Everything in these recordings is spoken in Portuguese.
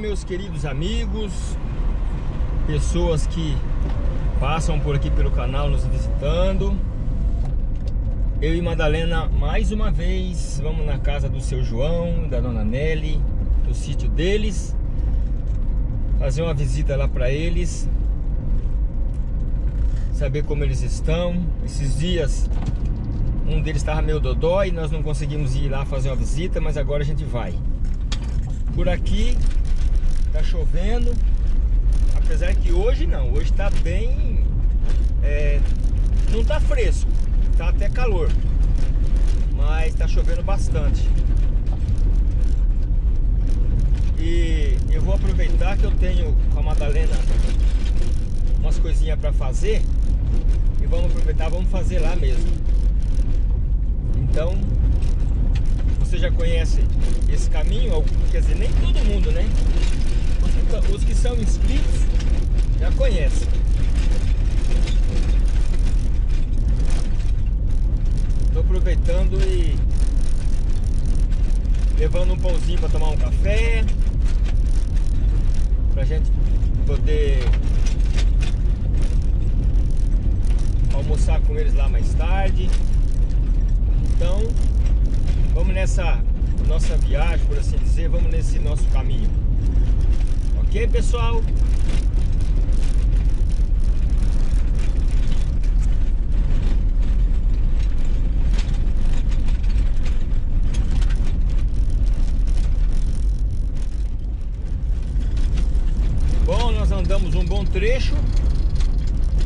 Meus queridos amigos, pessoas que passam por aqui pelo canal nos visitando. Eu e Madalena, mais uma vez, vamos na casa do seu João, da dona Nelly, do sítio deles, fazer uma visita lá para eles, saber como eles estão. Esses dias, um deles estava meio dodói, nós não conseguimos ir lá fazer uma visita, mas agora a gente vai. Por aqui tá chovendo, apesar que hoje não, hoje tá bem, é, não tá fresco, tá até calor, mas tá chovendo bastante. E eu vou aproveitar que eu tenho com a Madalena umas coisinhas para fazer e vamos aproveitar, vamos fazer lá mesmo. Então, você já conhece esse caminho, quer dizer, nem todo mundo, né? Os que, os que são inscritos já conhecem. Estou aproveitando e levando um pãozinho para tomar um café, para a gente poder almoçar com eles lá mais tarde. Então, Vamos nessa nossa viagem, por assim dizer, vamos nesse nosso caminho. Ok, pessoal? Bom, nós andamos um bom trecho.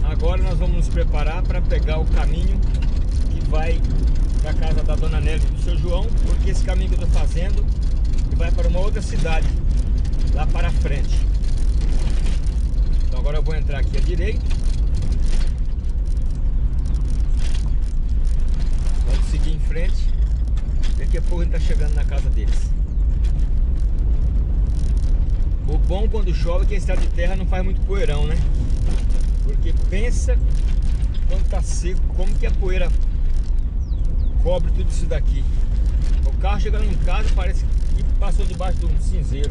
Agora nós vamos nos preparar para pegar o caminho que vai da casa da Dona Nelly e do seu João, porque esse caminho que eu estou fazendo vai para uma outra cidade, lá para frente. Então agora eu vou entrar aqui à direita. Vamos seguir em frente. Daqui a pouco a gente está chegando na casa deles. O bom quando chove é que a estrada de terra não faz muito poeirão, né? Porque pensa quando está seco, como que a poeira cobre tudo isso daqui. O carro chegando em casa parece que passou debaixo de um cinzeiro.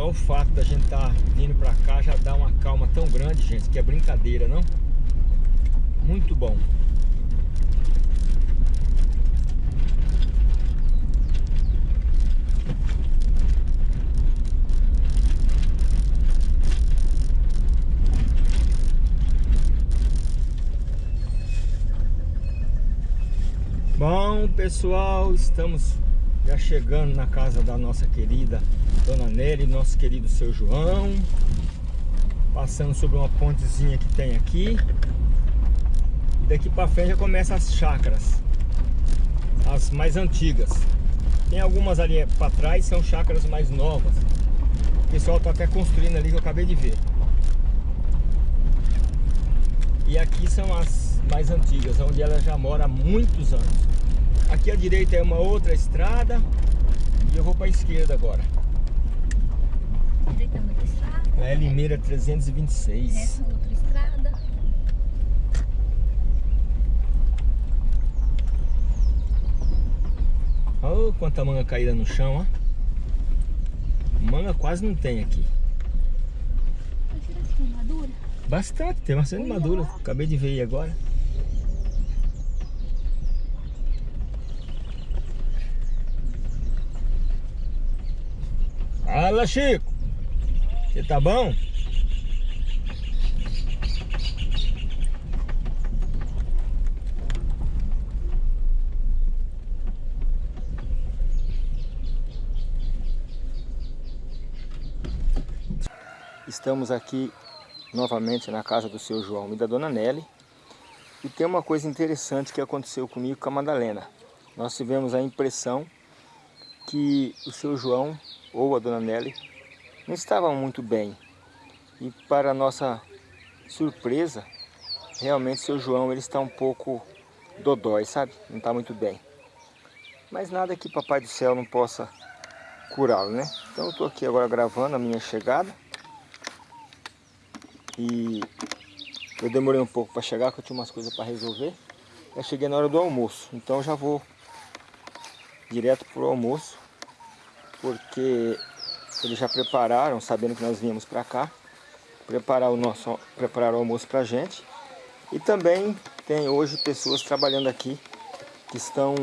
Só o fato da gente estar tá vindo pra cá já dá uma calma tão grande, gente, que é brincadeira, não? Muito bom. Bom pessoal, estamos já chegando na casa da nossa querida Dona Nery, nosso querido seu João. Passando sobre uma pontezinha que tem aqui. E daqui para frente já começa as chácaras. As mais antigas. Tem algumas ali para trás, são chácaras mais novas. O pessoal está até construindo ali que eu acabei de ver. E aqui são as mais antigas, onde ela já mora há muitos anos Aqui à direita é uma outra estrada e eu vou para a esquerda agora. Direita é outra estrada. É Limeira 326. Essa é outra estrada. Olha quanta manga caída no chão, ó. Manga quase não tem aqui. Será que tem madura? Bastante, tem bastante madura. Acabei de ver aí agora. Fala, Chico. Você tá bom? Estamos aqui novamente na casa do seu João e da dona Nelly. E tem uma coisa interessante que aconteceu comigo com a Madalena. Nós tivemos a impressão que o seu João ou a dona Nelly não estavam muito bem. E para nossa surpresa, realmente seu João ele está um pouco dodói, sabe? Não está muito bem. Mas nada que Papai do Céu não possa curá-lo, né? Então eu estou aqui agora gravando a minha chegada. E Eu demorei um pouco para chegar, porque eu tinha umas coisas para resolver. Eu cheguei na hora do almoço, então já vou direto pro almoço, porque eles já prepararam, sabendo que nós viemos para cá, preparar o nosso preparar o almoço para gente. E também tem hoje pessoas trabalhando aqui que estão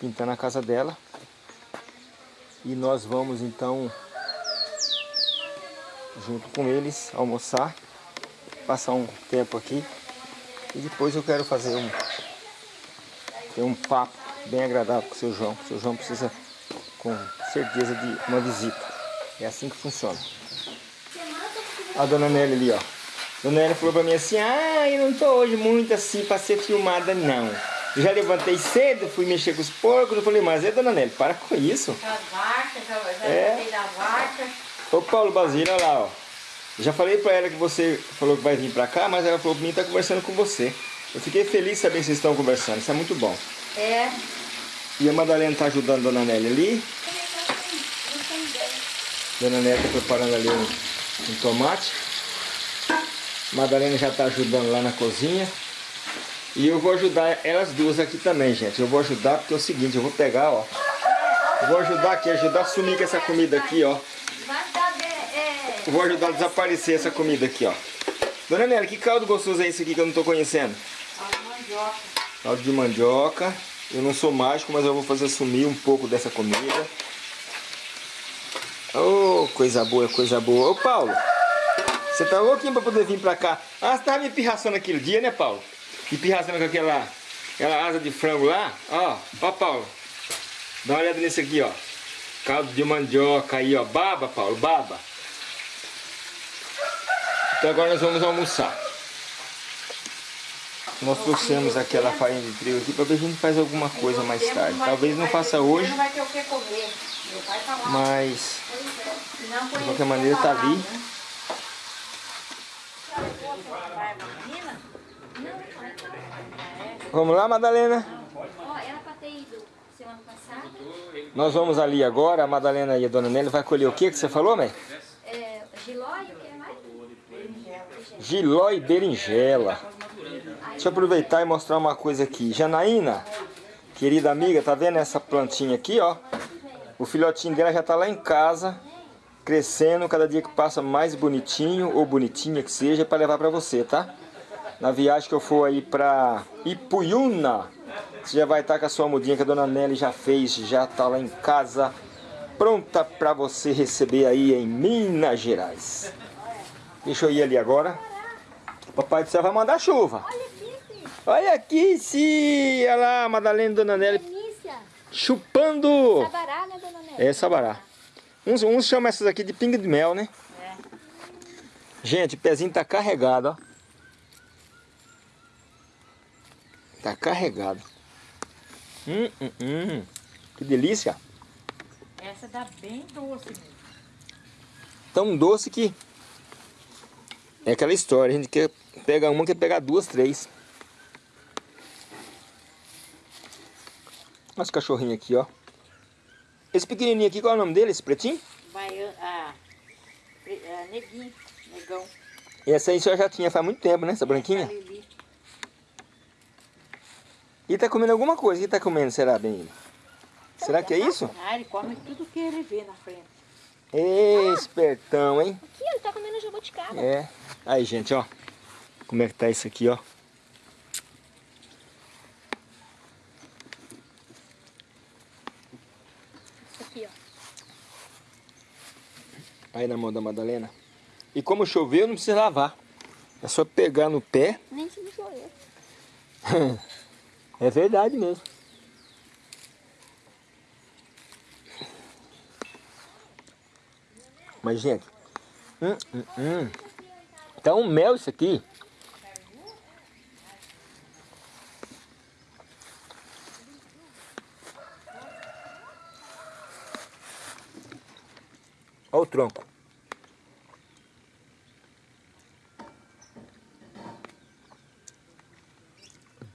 pintando a casa dela. E nós vamos então junto com eles almoçar, passar um tempo aqui e depois eu quero fazer um ter um papo bem agradável com o seu João. O seu João precisa com certeza de uma visita. É assim que funciona. A dona Nelly ali, ó. Dona Nelly falou pra mim assim, ah, eu não tô hoje muito assim pra ser filmada, não. Eu já levantei cedo, fui mexer com os porcos, eu falei, mas é, dona Nelly, para com isso. Já, já É. da. Ô Paulo Basílio, olha lá, ó. Já falei pra ela que você falou que vai vir pra cá, mas ela falou pra mim que tá conversando com você. Eu fiquei feliz de saber que vocês estão conversando, isso é muito bom. É. E a Madalena tá ajudando a Dona Nelly ali. Dona Nelly tá preparando ali um, um tomate. Madalena já tá ajudando lá na cozinha. E eu vou ajudar elas duas aqui também, gente. Eu vou ajudar porque é o seguinte, eu vou pegar, ó. Vou ajudar aqui, ajudar a sumir com essa comida aqui, ó. De, vou ajudar a desaparecer essa comida aqui, ó. Dona Nelly, que caldo gostoso é esse aqui que eu não tô conhecendo? as mandioca. Caldo de mandioca. Eu não sou mágico, mas eu vou fazer sumir um pouco dessa comida. Oh, coisa boa, coisa boa. Ô, Paulo, você tá louquinho pra poder vir pra cá. Ah, você tava me pirraçando aquele dia, né, Paulo? Me pirraçando com aquela, aquela asa de frango lá. Ó, ó, Paulo. Dá uma olhada nesse aqui, ó. Caldo de mandioca aí, ó. Baba, Paulo, baba. Então agora nós vamos almoçar. Nós trouxemos aquela farinha de trigo aqui para ver se a gente faz alguma coisa mais tarde. Talvez não faça hoje, tá mas de qualquer maneira tá ali. Menina? Vamos lá, Madalena? Nós vamos ali agora. A Madalena e a Dona Nelly vai colher o que que você falou, mãe? É, giló e o que mais? Giló e berinjela. Deixa eu aproveitar e mostrar uma coisa aqui. Janaína, querida amiga, tá vendo essa plantinha aqui, ó? O filhotinho dela já tá lá em casa, crescendo, cada dia que passa mais bonitinho, ou bonitinha que seja, para levar para você, tá? Na viagem que eu for aí pra Ipuiuna, você já vai estar com a sua mudinha que a dona Nelly já fez, já tá lá em casa, pronta para você receber aí em Minas Gerais. Deixa eu ir ali agora. Papai do céu vai mandar chuva. Olha aqui, sim! Olha lá, Madalena e Dona Nelly Delícia. chupando. Sabará, né, dona Nélia? É sabará. Uns, uns chamam essas aqui de pinga de mel, né? É. Gente, o pezinho tá carregado, ó. Tá carregado. Hum, hum, hum. Que delícia. Essa dá bem doce mesmo. Tão doce que... É aquela história, a gente quer pegar uma, quer pegar duas, três. Olha os cachorrinhos aqui, ó. Esse pequenininho aqui, qual é o nome dele, esse pretinho? Vai, ah, ah, neguinho, negão. Essa aí a já tinha faz muito tempo, né? Essa branquinha. E tá comendo alguma coisa. O que tá comendo, será, bem? Será que é isso? Ah, ele come tudo que ele vê na frente. Ê, espertão, hein? Aqui, ele tá comendo jabuticaba. É. Aí, gente, ó. Como é que tá isso aqui, ó. Isso aqui, ó. Aí na mão da Madalena. E como choveu, não precisa lavar. É só pegar no pé. Nem se não sou eu. É verdade mesmo. Mas, gente. Hum, hum, hum. Tá um mel isso aqui. O tronco.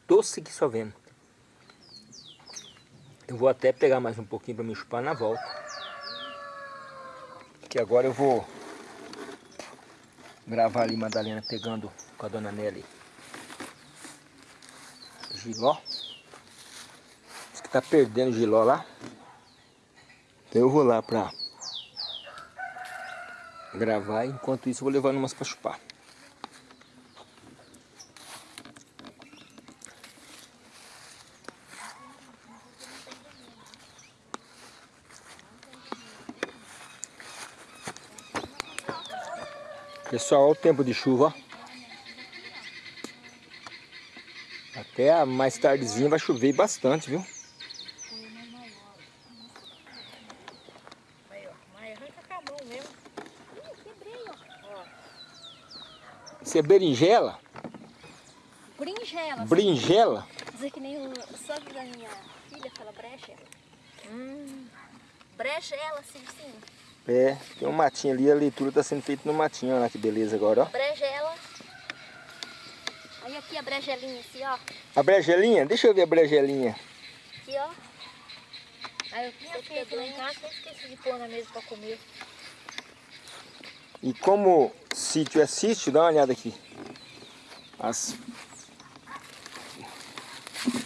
Doce que só vendo. Eu vou até pegar mais um pouquinho para me chupar na volta. Que agora eu vou gravar ali Madalena pegando com a dona Nelly giló. Diz que tá perdendo giló lá. Então eu vou lá pra gravar. Enquanto isso vou levando umas pra chupar. Pessoal, olha o tempo de chuva, Até mais tardezinha vai chover bastante, viu? Isso é berinjela? Brinjela. Brinjela? Dizer que nem o sogro da minha filha fala brecha. Hum. Brecha ela, assim, sim. É, tem um matinho ali, a leitura está sendo feita no matinho, olha que beleza agora, ó. Brejela. Aí aqui a brejelinha, assim, ó. A brejelinha? Deixa eu ver a brejelinha. Aqui, ó. Aí eu tinha feito lá em casa, eu esqueci de pôr na mesa para comer. E como sítio é sítio, dá uma olhada aqui. As,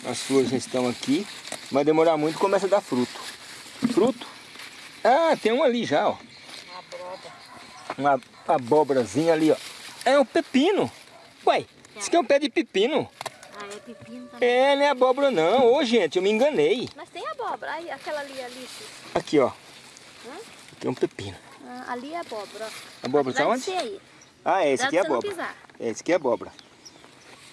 as flores já estão aqui. Vai demorar muito começa a dar fruto. Fruto? Ah, tem um ali já, ó. Uma abóbora. Uma abóborazinha ali, ó. É um pepino. Ué, isso aqui é um pé de pepino. Ah, é pepino também. É, não é abóbora não. Ô, gente, eu me enganei. Mas tem abóbora. Aí, aquela ali, ali. Aqui, ó. Hã? Aqui é um pepino. Ah, ali é abóbora, ó. Abóbora tá de onde? aí. Ah, é, esse aqui é abóbora. pisar. É, esse aqui é abóbora.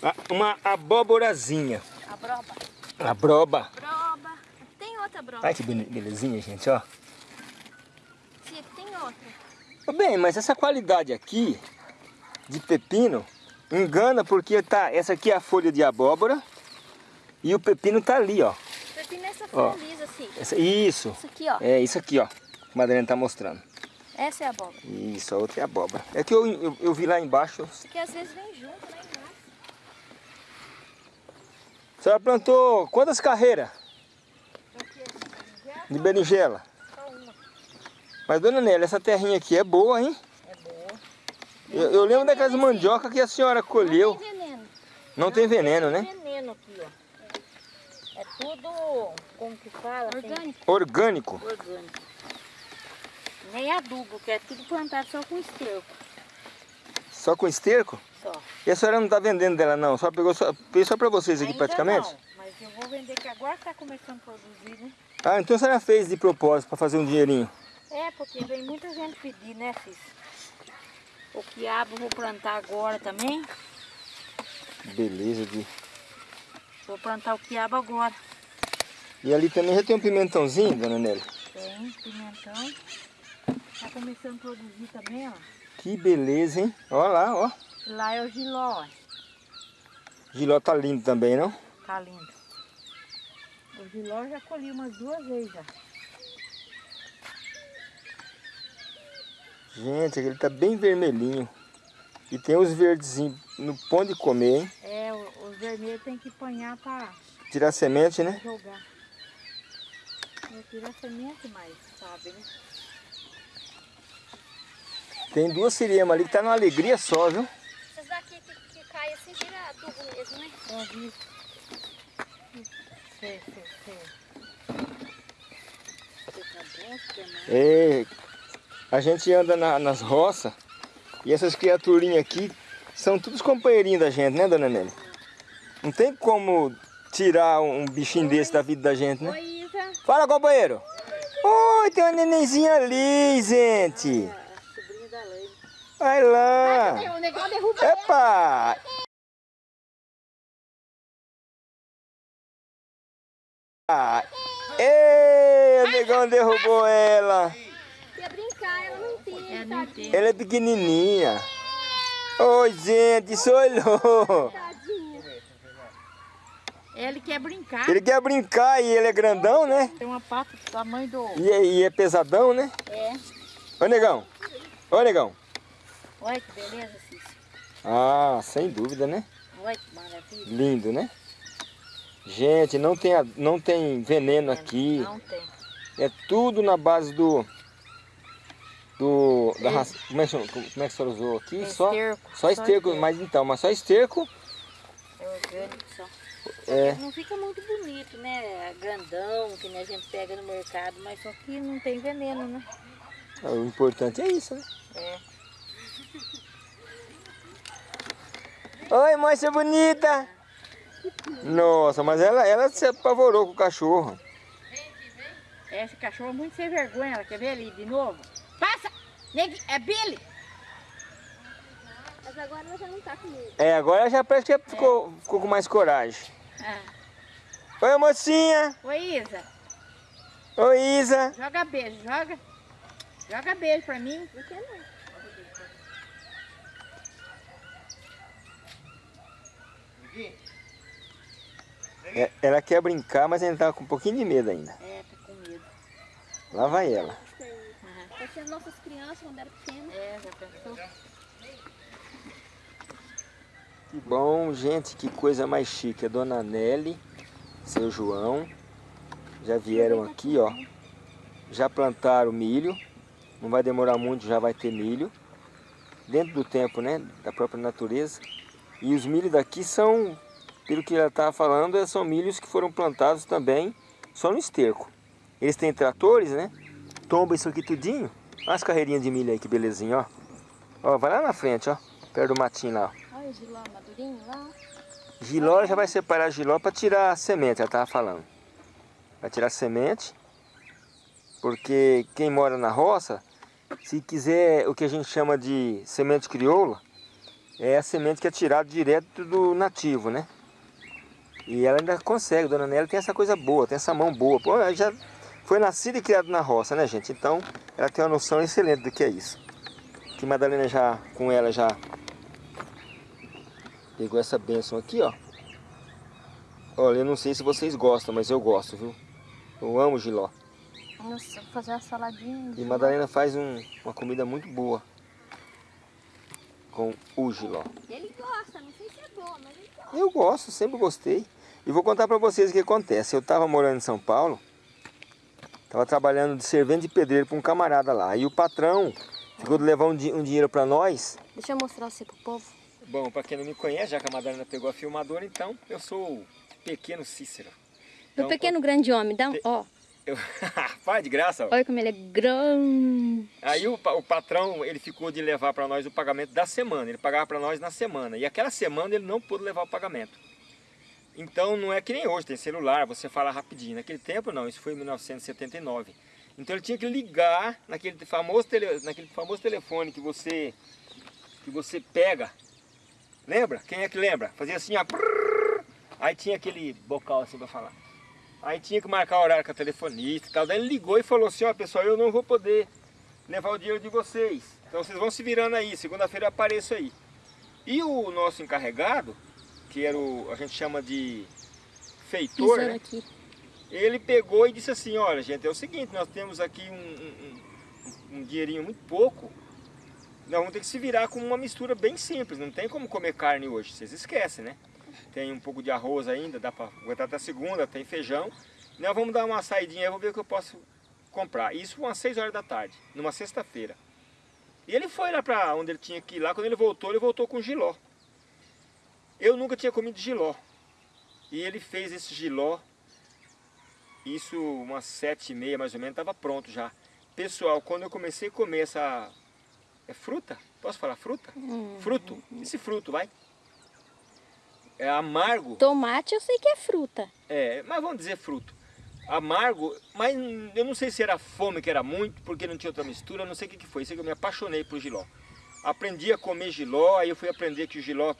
Ah, Uma abóborazinha. Abroba. Abroba. Broba. Tem outra broba. Ai, que bele- belezinha, gente, ó. Aqui tem outra. Bem, mas essa qualidade aqui de pepino engana porque tá, essa aqui é a folha de abóbora e o pepino tá ali, ó. Pepino é essa Ó. folha lisa, assim. Essa- isso, Isso aqui, ó. é isso aqui, ó. que a Madalena tá mostrando. Essa é a abóbora. Isso, a outra é abóbora. É que eu, eu, eu vi lá embaixo. Isso aqui às vezes vem junto, né? embaixo. A senhora plantou quantas carreiras de berinjela? Só uma. Mas, dona Nélia, essa terrinha aqui é boa, hein? É boa. Eu, eu lembro daquelas mandioca que a senhora colheu. Não tem veneno. Não tem veneno, Tem né? veneno aqui, ó. É tudo, como que fala? assim, Orgânico. Orgânico. orgânico. Nem adubo, que é tudo plantado só com esterco. Só com esterco? Só. E a senhora não tá vendendo dela não? Só pegou só, fez só pra vocês aqui Ainda praticamente? Não, mas eu vou vender que agora está começando a produzir, né? Ah, então a senhora fez de propósito pra fazer um dinheirinho. É, porque vem muita gente pedir, né, Cis? O quiabo eu vou plantar agora também. Beleza, Gui. Vou plantar o quiabo agora. E ali também já tem um pimentãozinho, dona Nélia? Tem pimentão. Tá começando a produzir também, ó. Que beleza, hein? Ó lá, ó. Lá é o giló, ó. Giló tá lindo também, não? Tá lindo. O giló já colhi umas duas vezes já. Gente, aquele tá bem vermelhinho. E tem os verdezinhos no pão de comer, hein? É, os vermelhos tem que apanhar pra Tirar semente, né? jogar. Eu tiro a semente, mas sabe, né? Tem duas siriemas ali que tá numa alegria só, viu? Essas daqui que, que caem assim, vira adubo mesmo, né? Ó, vi. Sei? É, a gente anda na- nas roças e essas criaturinhas aqui são todos companheirinhos da gente, né, dona Nelly? Não tem como tirar um bichinho desse da vida da gente, né? Oi, Isa. Fala, companheiro! Oi, tem uma nenenzinha ali, gente! A sobrinha da Leila. Vai lá! O negócio derruba Epa! Ah, Ei, o negão derrubou ela! Ia brincar, ela não tem. É. Ela é pequenininha. Oi, gente, isso olhou. Tadinha. Ele quer brincar. Ele quer brincar e ele é grandão, né? Tem uma pata do tamanho do... E é, e é pesadão, né? É. Ô, negão. Ô, negão. Olha que beleza, Cícero. Ah, sem dúvida, né? Olha que maravilha. Lindo, né? Gente, não tem, não tem veneno aqui. Não tem. É tudo na base do, do da raça, como, é, que- como é que a senhora usou aqui? Só, Esterco, só só esterco, esterco. mas então, mas só esterco. É orgânico só. É, Não fica muito bonito, né? Grandão, que a gente pega no mercado, mas só que não tem veneno, né? o importante é isso, né? É. Oi, moça bonita! Nossa, mas ela, ela se apavorou com o cachorro. Esse cachorro é muito sem vergonha. Ela quer ver ali de novo? Passa! Neg- É Billy! Mas agora ela já não tá com medo. É, agora já parece que ficou, ficou com mais coragem. Ah. Oi, mocinha! Oi, Isa. Oi, Isa! Joga beijo, joga. Joga beijo pra mim. Não quer não. É, ela quer brincar, mas ainda tá com um pouquinho de medo ainda. É, tá com medo. Lá vai ela. Aham. Vai ser nossas crianças quando era pequena. É, já pensou? Que bom, gente, que coisa mais chique. A dona Nelly, seu João, já vieram aqui, ó. Já plantaram milho. Não vai demorar muito, já vai ter milho. Dentro do tempo, né? Da própria natureza. E os milhos daqui são, pelo que ela estava falando, são milhos que foram plantados também só no esterco. Eles têm tratores, né? Tomba isso aqui tudinho. Olha as carreirinhas de milho aí, que belezinha, ó. Ó, vai lá na frente, ó. Perto do matinho lá, ó. Olha o giló madurinho lá. Giló, já vai separar giló para tirar a semente, ela estava falando. Vai tirar a semente, porque quem mora na roça, se quiser o que a gente chama de semente crioula, é a semente que é tirada direto do nativo, né? E ela ainda consegue, Dona Nélia tem essa coisa boa, tem essa mão boa. Pô, ela já foi nascida e criada na roça, né, gente? Então, ela tem uma noção excelente do que é isso. Que Madalena já, com ela já Pegou essa bênção aqui, ó. Olha, eu não sei se vocês gostam, mas eu gosto, viu? Eu amo giló. Nossa, vou fazer uma saladinha. E Madalena faz um- uma comida muito boa com o giló. Ele gosta, não sei se é bom, mas gosta. Eu gosto, sempre gostei. E vou contar pra vocês o que acontece. Eu estava morando em São Paulo, estava trabalhando de servente de pedreiro para um camarada lá. E o patrão ficou de levar um, di- um dinheiro para nós. Deixa eu mostrar você pro povo. Bom, para quem não me conhece, já que a Madalena pegou a filmadora, então eu sou o pequeno Cícero. Do pequeno grande homem, dá um, ó. Eu... Faz de graça. Olha como ele é grande. Aí o, o patrão, ele ficou de levar para nós o pagamento da semana. Ele pagava para nós na semana. E aquela semana ele não pôde levar o pagamento. Então não é que nem hoje, tem celular, você fala rapidinho. Naquele tempo não, isso foi em 1979. Então ele tinha que ligar naquele famoso, tele, naquele famoso telefone que você, que você pega. Lembra? Quem é que lembra? Fazia assim, ó. Aí tinha aquele bocal assim para falar. Aí tinha que marcar o horário com a telefonista e tal. Daí ele ligou e falou assim, ó pessoal, eu não vou poder levar o dinheiro de vocês. Então vocês vão se virando aí, segunda-feira eu apareço aí. E o nosso encarregado, que era o, a gente chama de feitor, né? ele pegou e disse assim, olha gente, é o seguinte, nós temos aqui um- um- um dinheirinho muito pouco, nós vamos ter que se virar com uma mistura bem simples, não tem como comer carne hoje, vocês esquecem, né? Tem um pouco de arroz ainda, dá para aguentar até segunda, tem feijão. Nós vamos dar uma saidinha, eu vou ver o que eu posso comprar. Isso umas 6 horas da tarde, numa sexta-feira. E ele foi lá para onde ele tinha que ir lá, quando ele voltou, ele voltou com giló. Eu nunca tinha comido giló. E ele fez esse giló, isso umas sete e meia mais ou menos, estava pronto já. Pessoal, quando eu comecei a comer essa... É fruta? Posso falar fruta? Fruto. Esse fruto, vai. É amargo. Tomate eu sei que é fruta. É, mas vamos dizer fruto. Amargo, mas eu não sei se era fome que era muito, porque não tinha outra mistura, não sei o que, que foi. Sei que eu me apaixonei por giló. Aprendi a comer giló, aí eu fui aprender que o giló,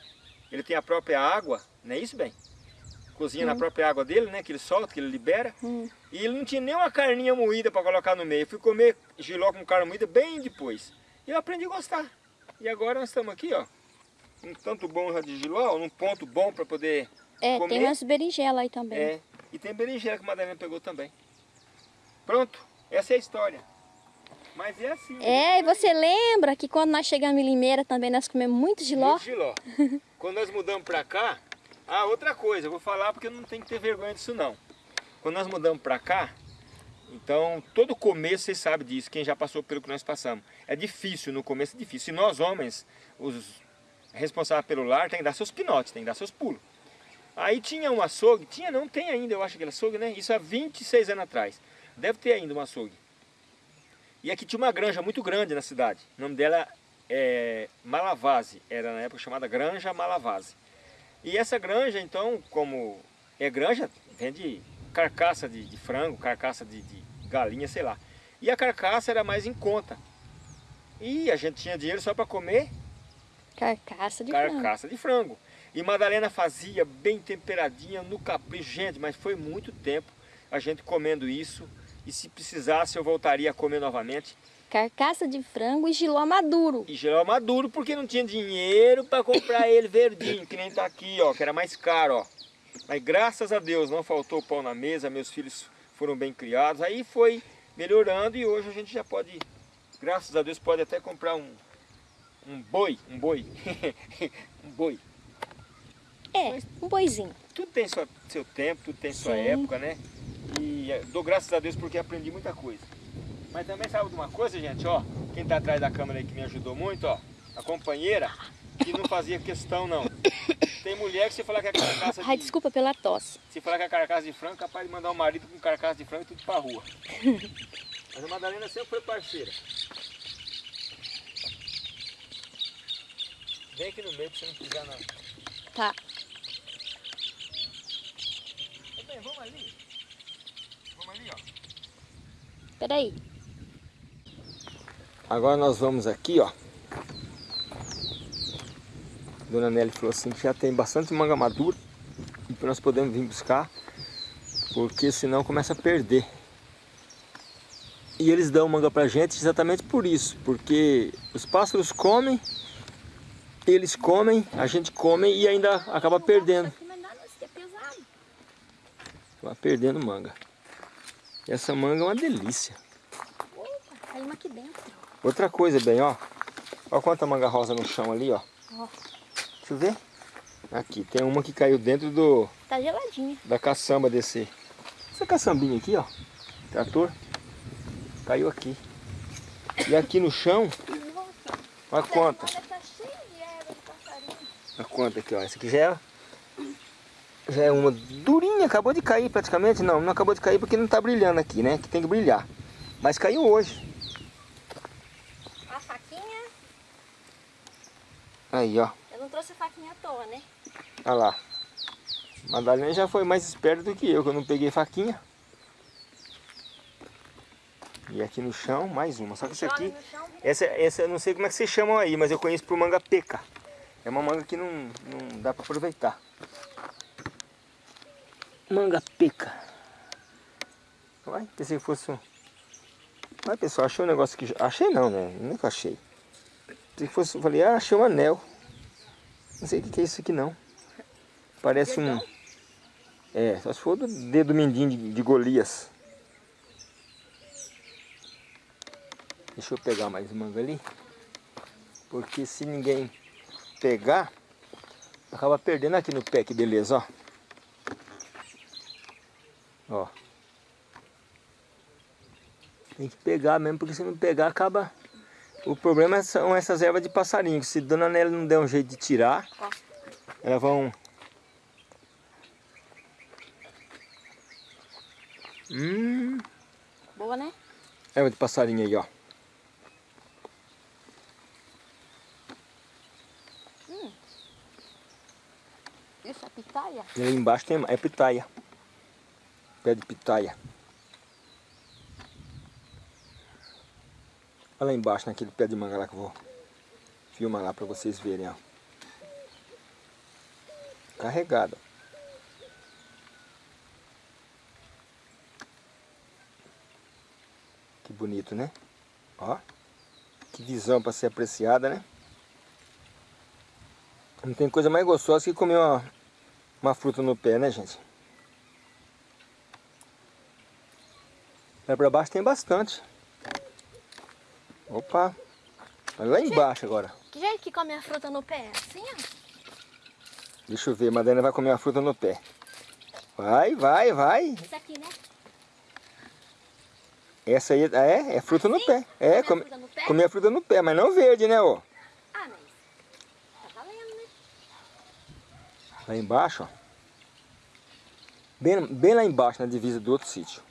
ele tem a própria água, não é isso, bem? Cozinha na própria água dele, né, que ele solta, que ele libera. Hum. E ele não tinha nem uma carninha moída para colocar no meio. Eu fui comer giló com carne moída bem depois. E eu aprendi a gostar. E agora nós estamos aqui, ó, um tanto bom já de giló, num ponto bom para poder É, comer. tem umas berinjelas aí também. É, e tem berinjela que a Madalena pegou também. Pronto, essa é a história. Mas é assim. É, e você lembra que quando nós chegamos em Limeira também nós comemos muito giló? Muito giló. Quando nós mudamos pra cá, ah, outra coisa, eu vou falar porque não tem que ter vergonha disso não. Quando nós mudamos pra cá, Então, todo começo, vocês sabem disso, quem já passou pelo que nós passamos. É difícil, no começo é difícil. E nós, homens, os responsáveis pelo lar, tem que dar seus pinotes, tem que dar seus pulos. Aí tinha um açougue, tinha não, tem ainda, eu acho aquele açougue, né? Isso há 26 anos atrás. Deve ter ainda um açougue. E aqui tinha uma granja muito grande na cidade. O nome dela é Malavase, era na época chamada Granja Malavase. E essa granja, então, como é granja, vende carcaça de, de frango, carcaça de, de, galinha, sei lá. E a carcaça era mais em conta. E a gente tinha dinheiro só para comer carcaça de carcaça frango. de frango. E Madalena fazia bem temperadinha no capricho. Gente, mas foi muito tempo a gente comendo isso. E se precisasse eu voltaria a comer novamente. Carcaça de frango e giló maduro. E giló maduro porque não tinha dinheiro para comprar ele verdinho, que nem tá aqui, ó, que era mais caro, ó. Mas graças a Deus não faltou pão na mesa, meus filhos foram bem criados. Aí foi melhorando e hoje a gente já pode, graças a Deus, pode até comprar um, um boi, um boi, um boi. É, um boizinho. Tudo tem sua, seu tempo, tudo tem sua Sim. época, né? E eh, dou graças a Deus porque aprendi muita coisa. Mas também sabe de uma coisa, gente, ó, quem tá atrás da câmera aí que me ajudou muito, ó, a companheira, que não fazia questão não. Tem mulher que se falar que é carcaça Ai, de, desculpa pela tosse. se falar que é carcaça de frango, capaz de mandar o marido com carcaça de frango e tudo pra rua. Mas a Madalena sempre foi parceira. Vem aqui no meio pra você não pisar não. Tá. Ô, bem, vamos ali. Vamos ali, ó. Peraí. Agora nós vamos aqui, ó. Dona Nelly falou assim que já tem bastante manga madura e que nós podemos vir buscar, porque senão começa a perder. E eles dão manga pra gente exatamente por isso, porque os pássaros comem, eles comem, a gente come e ainda acaba perdendo. Isso é perdendo manga. E essa manga é uma delícia. Dentro. Outra coisa, bem, ó. Olha quanta manga rosa no chão ali, ó. Ó, Deixa eu ver. Aqui, tem uma que caiu dentro do, tá geladinha. da caçamba desse... Essa caçambinha aqui, ó. Trator. Caiu aqui. E aqui no chão, olha quanta. olha, tá cheio de erva de Olha quanta aqui, ó. Essa aqui já é, já é uma durinha, acabou de cair praticamente. Não, não acabou de cair porque não tá brilhando aqui, né? Que tem que brilhar. Mas caiu hoje. A faquinha, Aí, ó. eu não trouxe a faquinha à toa, né? Olha lá. Madalena já foi mais esperta do que eu, que eu não peguei faquinha. E aqui no chão, mais uma. Só que Joga aqui, essa, essa eu não sei como é que vocês chamam aí, mas eu conheço por manga peca. É uma manga que não, não dá para aproveitar. Manga peca. Uai, pensei que fosse um... Uai, pessoal, achei um negócio que... Achei não, né? Nunca achei. Pensei que fosse... Falei, ah, achei um anel. Não sei o que é isso aqui não. Parece um... É, só se for do dedo mindinho de, de Golias. Deixa eu pegar mais manga ali. Porque se ninguém pegar, acaba perdendo aqui no pé, que beleza, ó. Ó. Tem que pegar mesmo, porque se não pegar, acaba... O problema são essas ervas de passarinho, se Dona Nélia não der um jeito de tirar, Ó. elas vão... Hum, Boa, né? erva de passarinho aí, ó. Isso é pitaia? E ali embaixo tem é pitaia. Pé de pitaia. Olha lá embaixo naquele pé de manga lá que eu vou filmar lá para vocês verem, ó. Carregado. Que bonito, né? Ó. Que visão para ser apreciada, né? Não tem coisa mais gostosa que comer uma, uma fruta no pé, né, gente? Lá pra baixo tem bastante. Opa! Olha lá embaixo agora. Que jeito que come a fruta no pé? Assim, ó. Deixa eu ver, a Madalena vai comer uma fruta no pé. Vai, vai, vai. Isso aqui, né? Essa aí é, é fruta no pé. É, Comer a fruta no pé? comer a fruta no pé, mas não verde, né, ó? Ah, mas tá valendo, né? Lá embaixo, ó. Bem, bem lá embaixo, na divisa do outro sítio.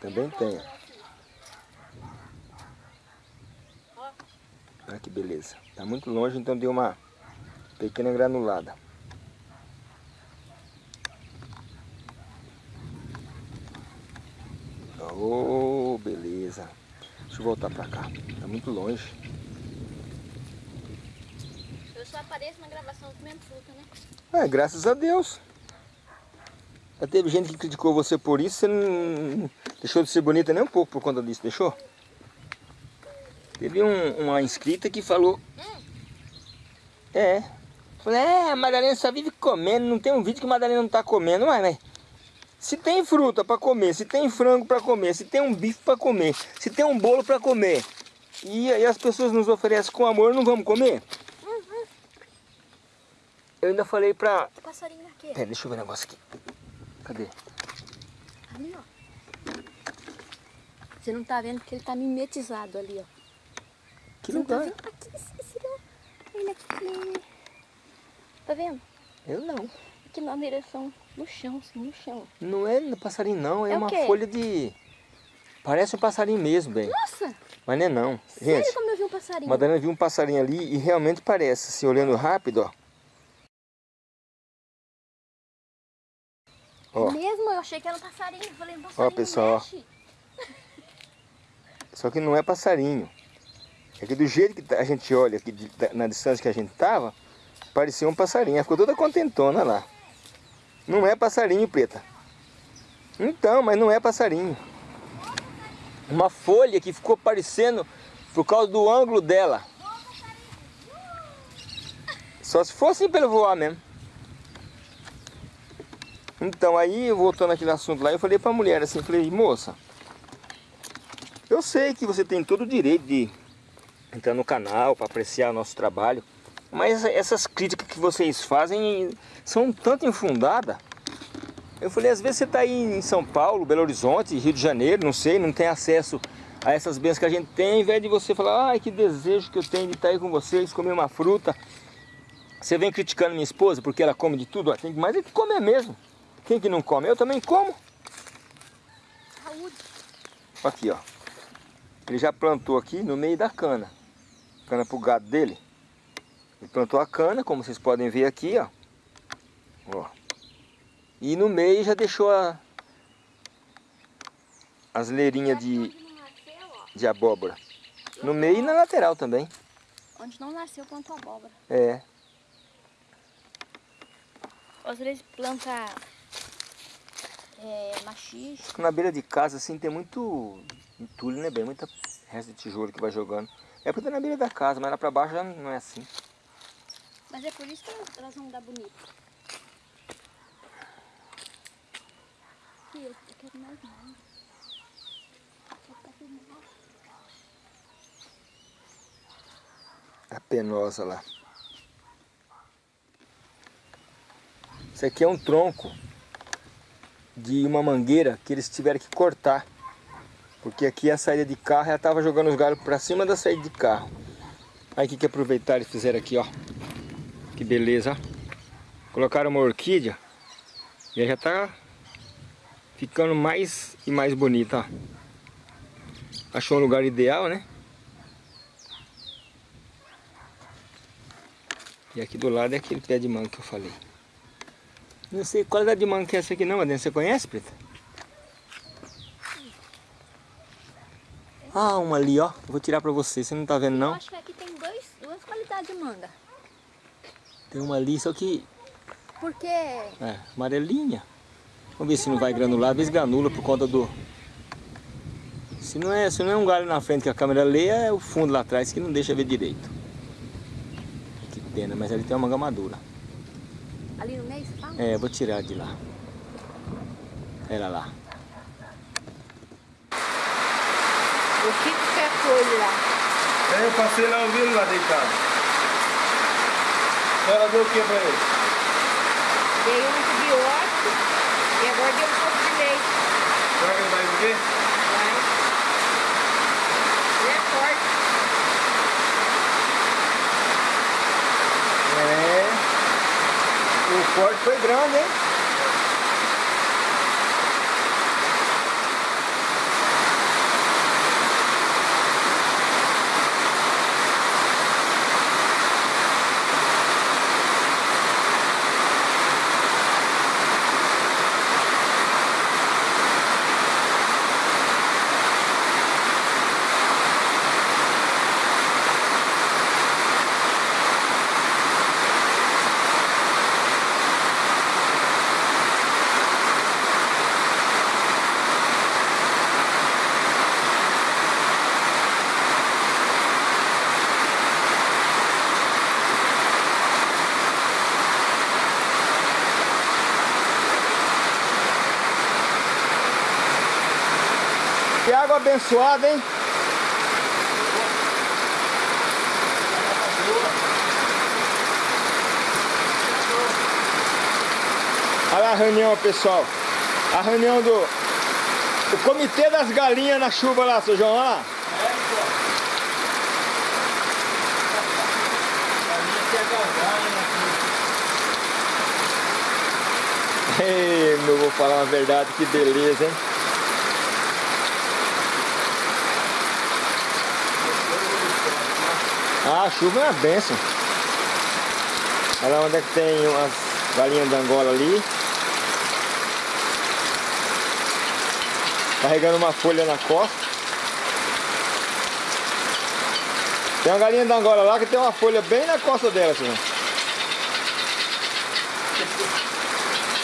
Também tem. ó. Olha que beleza. Tá muito longe, então deu uma pequena granulada. Oh, beleza. Deixa eu voltar pra cá. Tá muito longe. Só apareço na gravação comendo fruta, né? É, graças a Deus. Já teve gente que criticou você por isso, você não deixou de ser bonita nem um pouco por conta disso, deixou? Teve um- uma inscrita que falou... É. Falei, é, a Madalena só vive comendo, não tem um vídeo que a Madalena não tá comendo, mas, mas se tem fruta para comer, se tem frango para comer, se tem um bife para comer, se tem um bolo para comer, e, aí as pessoas nos oferecem com amor, não vamos comer? Eu ainda falei pra, O passarinho aqui. Pera, deixa eu ver o negócio aqui. Cadê? Ali, ó. Você não tá vendo que ele tá mimetizado ali, ó. Que Você não tá lugar? vendo? Aqui, ó. Ele aqui. Tá vendo? Eu não. Aqui na direção, no chão, assim, no chão. Não é passarinho não, é, É uma folha de... Parece um passarinho mesmo, bem. Nossa! Mas não é não. Gente, Sério como eu vi um passarinho? Madalena viu um passarinho ali e realmente parece, assim, olhando rápido, ó. Ó, Mesmo, eu achei que era um passarinho. Eu falei, um passarinho pessoal, ó. mexe. só que não é passarinho. É que do jeito que a gente olha aqui, na distância que a gente tava, parecia um passarinho. Ela ficou toda contentona lá. Não é passarinho, preta. Então, mas não é passarinho. Uma folha que ficou parecendo por causa do ângulo dela. Só se fosse pelo voar mesmo. Então, aí, voltando aquele assunto lá, eu falei pra mulher assim, falei, moça, eu sei que você tem todo o direito de entrar no canal para apreciar o nosso trabalho, mas essas críticas que vocês fazem são um tanto infundadas. Eu falei, às vezes você está aí em São Paulo, Belo Horizonte, Rio de Janeiro, não sei, não tem acesso a essas bênçãos que a gente tem, ao invés de você falar, ai que desejo que eu tenho de estar aí com vocês, comer uma fruta. Você vem criticando minha esposa porque ela come de tudo, ó, tem mais é que comer mesmo. Quem que não come? Eu também como. Saúde. Aqui, ó. Ele já plantou aqui no meio da cana. Cana pro gado dele. Ele plantou a cana, como vocês podem ver aqui, ó. Ó. E no meio já deixou a, as leirinhas de, de abóbora. No meio e na lateral também. Onde não nasceu, plantou abóbora. É. Às vezes planta é, machixe. Na beira de casa, assim, tem muito entulho, né, bem? Muita resto de tijolo que vai jogando. É porque tá na beira da casa, mas lá pra baixo já não é assim. Mas é por isso que elas- vão dar bonito. Aqui, eu quero mais filmar. A penosa lá. Isso aqui é um tronco de uma mangueira que eles tiveram que cortar. Porque aqui a saída de carro, ela estava jogando os galhos para cima da saída de carro. Aí o que, que aproveitaram e fizeram aqui, ó. Que beleza. Colocaram uma orquídea e ela já tá ficando mais e mais bonita, ó. Achou um lugar ideal, né? E aqui do lado é aquele pé de manga que eu falei. Não sei qual é de manga que é essa aqui não, Adriana. Você conhece, Preta? Ah, uma ali, ó. Eu vou tirar pra você. Você não tá vendo, Eu não? acho que aqui tem dois, duas qualidades de manga. Tem uma ali, só que... Porque É, amarelinha. Vamos ver se não vai granular. Às vezes granula por conta do... Se não, é, se não é um galho na frente que a câmera lê, é o fundo lá atrás que não deixa ver direito. Que pena, mas ali tem uma manga madura. ali no meio, você fala? É, vou tirar de lá. Era lá. O que que você foi lá? É, eu passei lá ouvindo lá deitado. A senhora deu o que pra ele? Dei um antibiótico e agora deu um pouco de leite. Será que ele vai ver? Vai. Ele é forte. É. O corte foi grande, hein? Que água abençoada, hein? Olha a reunião, pessoal. A reunião do o comitê das galinhas na chuva lá, seu João, olha lá. Ei, meu, vou falar uma verdade, que beleza, hein? A chuva é uma benção. Olha onde é que tem umas galinhas de Angola ali. Carregando uma folha na costa. Tem uma galinha de Angola lá que tem uma folha bem na costa dela, senhor.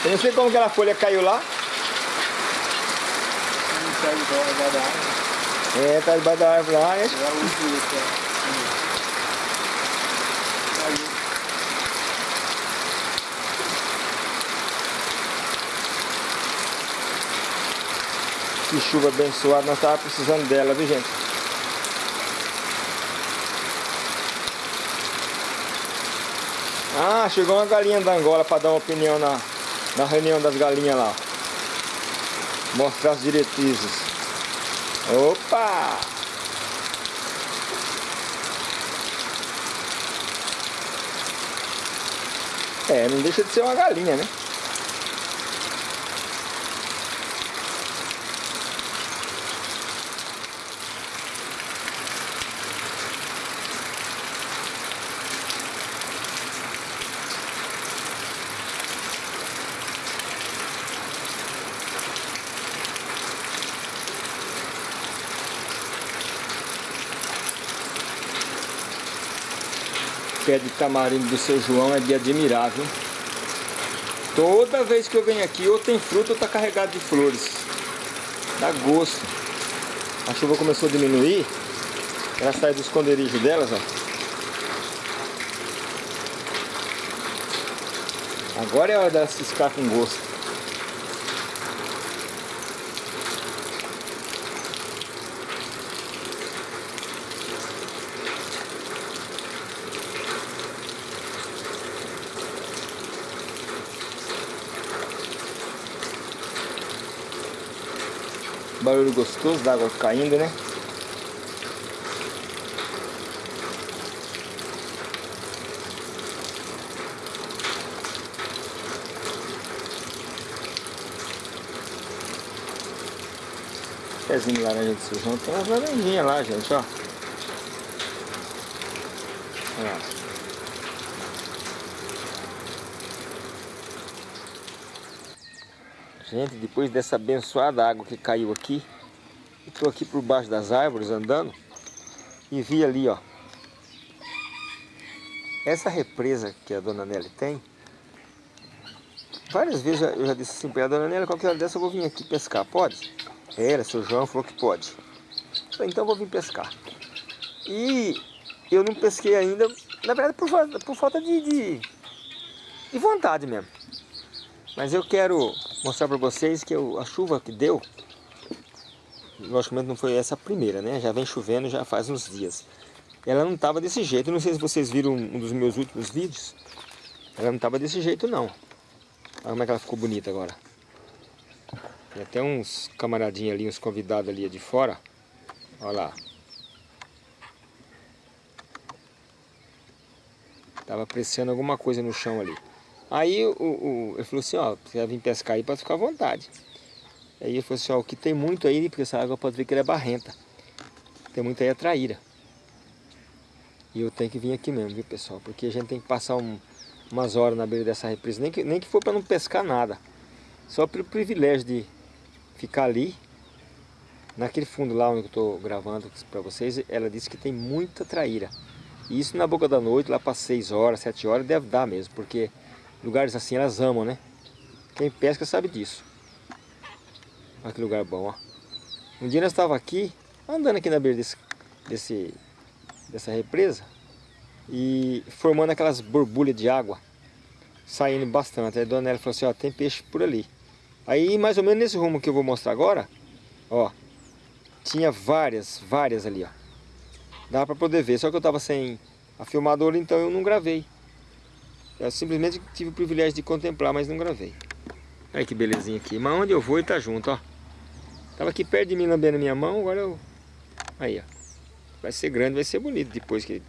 Eu não sei como aquela folha caiu lá. É, tá debaixo da árvore lá, é. Que chuva abençoada, nós estávamos precisando dela, viu gente? Ah, chegou uma galinha da Angola para dar uma opinião na, na reunião das galinhas lá. Mostrar as diretrizes. Opa! É, não deixa de ser uma galinha, né? Tamarindo do seu João é de admirar, viu? Toda vez que eu venho aqui, ou tem fruta ou tá carregado de flores. Dá gosto. A chuva começou a diminuir. Ela sai do esconderijo delas, ó. Agora é hora delas ciscar com gosto. Barulho gostoso da água caindo, né? Pezinho de laranja de sujão. Tem umas laranjinhas lá, gente, ó. Olha. Gente, depois dessa abençoada água que caiu aqui, estou aqui por baixo das árvores andando e vi ali, ó. Essa represa que a dona Nelly tem, várias vezes eu já disse assim para a dona Nelly, qualquer hora dessa eu vou vir aqui pescar, pode? Era, seu João falou que pode. Então eu vou vir pescar. E eu não pesquei ainda, na verdade por, por falta de, de, de vontade mesmo. Mas eu quero mostrar para vocês que eu, a chuva que deu, logicamente não foi essa a primeira, né? Já vem chovendo já faz uns dias. Ela não estava desse jeito, não sei se vocês viram um dos meus últimos vídeos. Ela não estava desse jeito não. Olha como é que ela ficou bonita agora. Tem até uns camaradinhos ali, uns convidados ali de fora. Olha lá. Tava apreciando alguma coisa no chão ali. Aí o, o, ele falou assim, ó, você vai vir pescar aí, pode ficar à vontade. Aí ele falou assim, ó, o que tem muito aí, porque essa água pode ver que ela é barrenta. Tem muito aí é traíra. E eu tenho que vir aqui mesmo, viu pessoal? Porque a gente tem que passar um, umas horas na beira dessa represa, nem que, nem que for para não pescar nada. Só pelo privilégio de ficar ali, naquele fundo lá onde eu estou gravando para vocês, ela disse que tem muita traíra. E isso na boca da noite, lá para 6 horas, 7 horas, deve dar mesmo, porque lugares assim elas amam, né? Quem pesca sabe disso. Olha que lugar bom, ó. Um dia nós estávamos aqui, andando aqui na beira desse, desse, dessa represa, e formando aquelas borbulhas de água, saindo bastante. Aí a dona Nélia falou assim, ó, tem peixe por ali. Aí mais ou menos nesse rumo que eu vou mostrar agora, ó, tinha várias, várias ali, ó. Dá para poder ver, só que eu estava sem a filmadora, então eu não gravei. Eu simplesmente tive o privilégio de contemplar, mas não gravei. Olha que belezinha aqui. Mas onde eu vou ele tá junto, ó. Tava aqui perto de mim lambendo minha mão, agora eu... Aí, ó. Vai ser grande, vai ser bonito. Depois que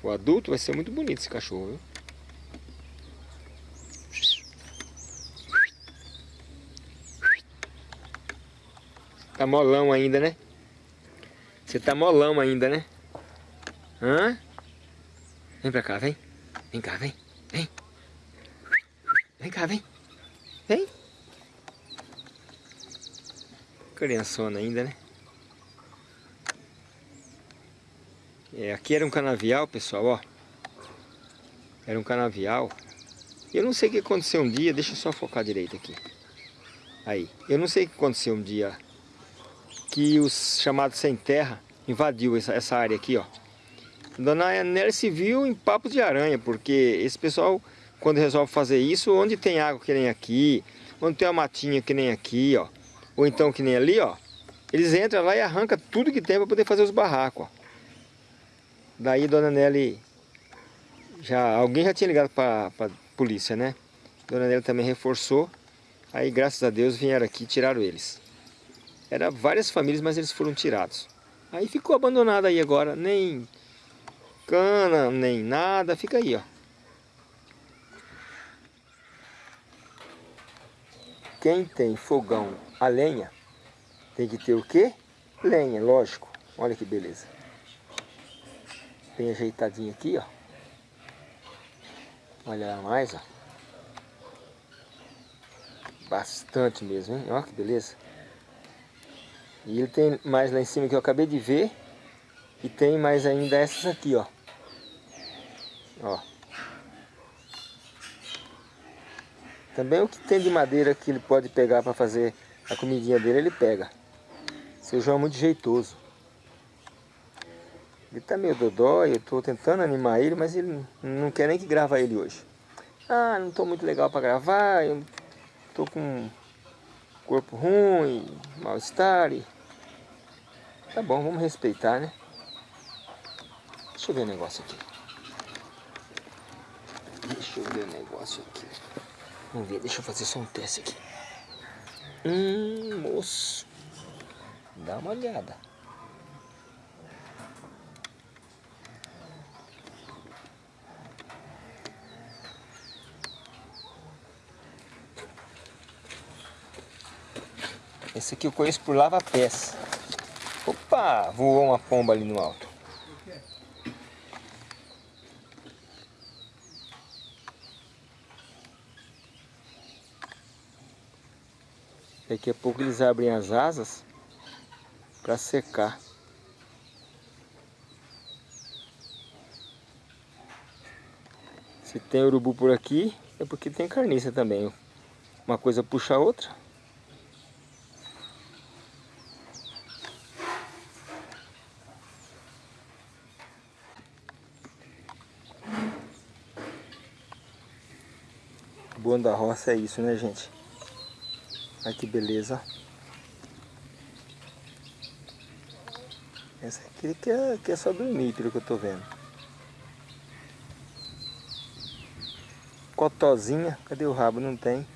for adulto, vai ser muito bonito esse cachorro, viu? Tá molão ainda, né? Você tá molão ainda, né? Hã? Vem pra cá, vem. Vem cá, vem. Vem. Vem cá, vem. Vem. Criançona ainda, né? É, aqui era um canavial, pessoal, ó. Era um canavial. Eu não sei o que aconteceu um dia, deixa eu só focar direito aqui. Aí, eu não sei o que aconteceu um dia que os chamados sem terra invadiu essa, essa área aqui, ó. Dona Nelly se viu em papos de aranha, porque esse pessoal, quando resolve fazer isso, onde tem água que nem aqui, onde tem uma matinha que nem aqui, ó, ou então que nem ali, ó, eles entram lá e arrancam tudo que tem para poder fazer os barracos, ó. Daí Dona Nelly, já, alguém já tinha ligado para a polícia, né? Dona Nelly também reforçou, aí graças a Deus vieram aqui e tiraram eles. Era várias famílias, mas eles foram tirados. Aí ficou abandonado aí agora, nem cana, nem nada, fica aí, ó. Quem tem fogão a lenha, tem que ter o quê? Lenha, lógico. Olha que beleza. Bem ajeitadinho aqui, ó. Olha lá mais, ó. Bastante mesmo, hein? Olha que beleza. E ele tem mais lá em cima que eu acabei de ver. E tem mais ainda essas aqui, ó. Ó. Também o que tem de madeira que ele pode pegar para fazer a comidinha dele, ele pega. Seu João é muito jeitoso. Ele tá meio dodói, eu tô tentando animar ele, mas ele não quer nem que grava ele hoje. Ah, não tô muito legal para gravar, eu tô com corpo ruim, mal-estar. E... Tá bom, vamos respeitar, né? Deixa eu ver o negócio aqui. Deixa eu ver o negócio aqui. Vamos ver, deixa eu fazer só um teste aqui. Hum, moço. Dá uma olhada. Esse aqui eu conheço por lava-pés. Opa, voou uma pomba ali no alto. Daqui a pouco eles abrem as asas para secar. Se tem urubu por aqui, é porque tem carniça também. Uma coisa puxa a outra. bom da roça é isso, né, gente? Olha que beleza. Essa aqui que é, que é só dormir, pelo que eu tô vendo. Cotozinha, cadê o rabo? Não tem.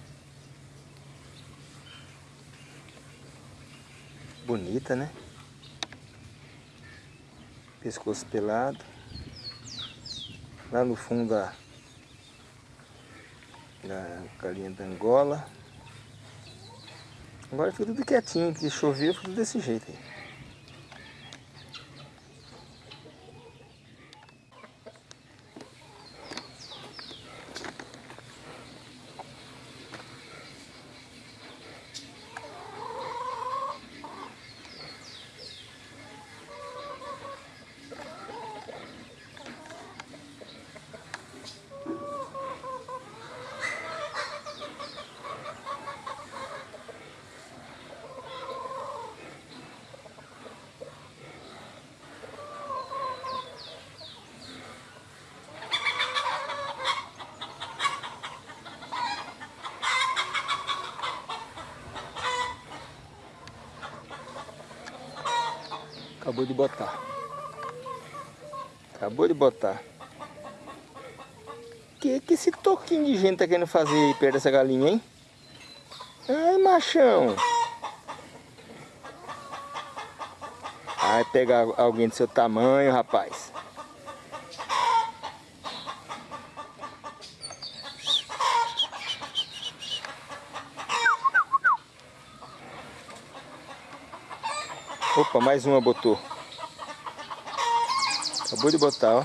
Bonita, né? Pescoço pelado. Lá no fundo da, da galinha da Angola. Agora fica tudo quietinho, que choveu, fica tudo desse jeito aí. Acabou de botar. Acabou de botar. Que que esse toquinho de gente tá querendo fazer aí perto dessa galinha, hein? Ai, machão. Vai pegar alguém do seu tamanho, rapaz. Opa, mais uma botou. Acabou de botar, ó.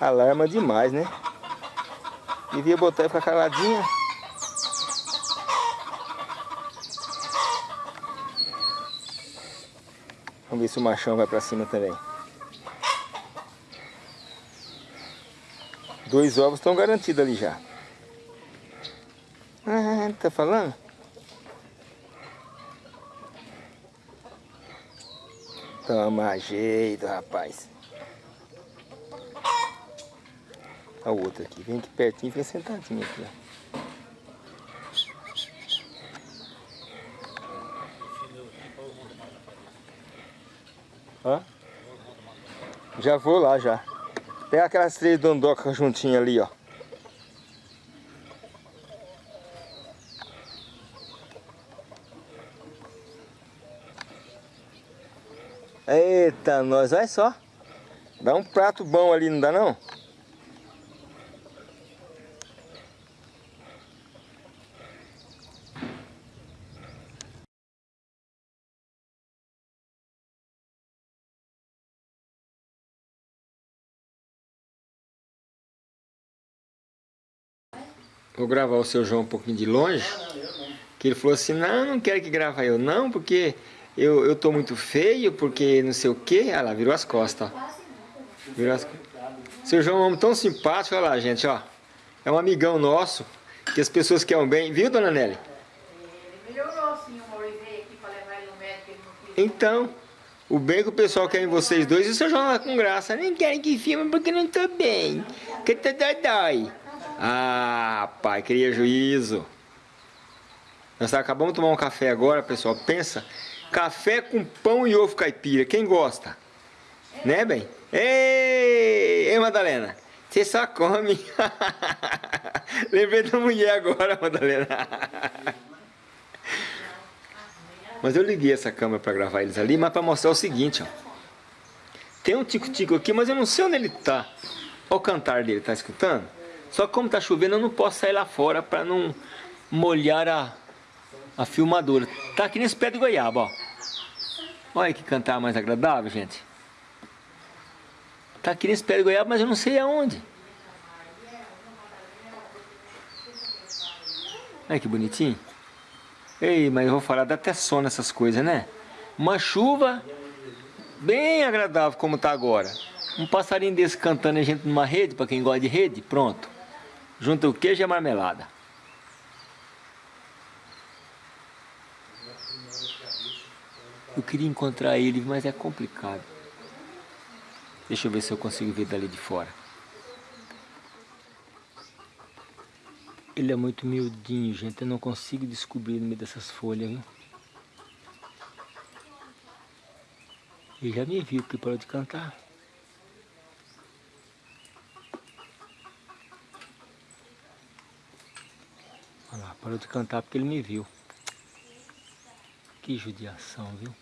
Alarma demais, né? Devia botar e ficar caladinha. Vamos ver se o machão vai pra cima também. Dois ovos estão garantidos ali já. Tá falando? Toma jeito, rapaz. A outra aqui, vem aqui pertinho, vem sentadinho aqui, ó. Hã? Já vou lá já. Pega aquelas três dondocas juntinhas ali, ó. Eita, nós, olha só. Dá um prato bom ali, não dá não? Vou gravar o seu João um pouquinho de longe. Que ele falou assim, não, não quero que grava eu não, porque eu, eu tô muito feio, porque não sei o quê. Olha lá, virou as costas, ó. Virou as... Seu João é um homem tão simpático, olha lá, gente, ó. É um amigão nosso, que as pessoas querem bem. Viu, dona Nelly? Então, o bem que o pessoal quer em vocês dois, e o seu João lá com graça. Nem querem que filme porque não tô bem. Que tá dói. Ah, pai, cria juízo. Nós acabamos de tomar um café agora, pessoal. Pensa, café com pão e ovo caipira. Quem gosta? Né, bem? Ei, ei Madalena. Você só come. Lembrei da mulher agora, Madalena. Mas eu liguei essa câmera para gravar eles ali, mas para mostrar o seguinte, ó. Tem um tico-tico aqui, mas eu não sei onde ele tá. Olha o cantar dele, tá escutando? Só que como tá chovendo, eu não posso sair lá fora para não molhar a, a filmadora. Tá aqui nesse pé de goiaba, ó. Olha que cantar mais agradável, gente. Tá aqui nesse pé de goiaba, mas eu não sei aonde. Olha que bonitinho. Ei, mas eu vou falar, dá até sono essas coisas, né? Uma chuva bem agradável como tá agora. Um passarinho desse cantando a gente numa rede, para quem gosta de rede, pronto. Junta o queijo e a marmelada. Eu queria encontrar ele, mas é complicado. Deixa eu ver se eu consigo ver dali de fora. Ele é muito miudinho, gente. Eu não consigo descobrir no meio dessas folhas, viu? Ele já me viu porque parou de cantar. Parou de cantar porque ele me viu. Que judiação, viu?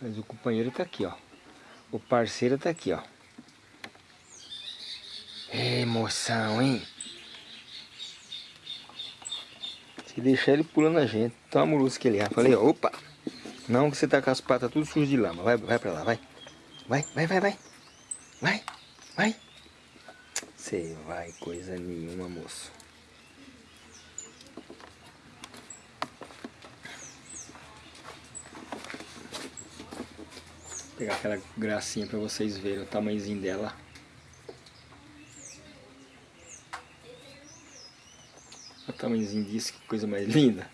Mas o companheiro tá aqui, ó. O parceiro tá aqui, ó. Emoção, hein? Se deixar ele pula na gente. Tão amoroso que ele é. Falei, opa! Não que você tá com as patas tudo sujas de lama. Vai, vai pra lá, vai. Vai, vai, vai, vai. Vai, vai. Você vai, coisa nenhuma, moço. Pegar aquela gracinha pra vocês verem o tamanhozinho dela. Olha o tamanhozinho disso, que coisa mais linda.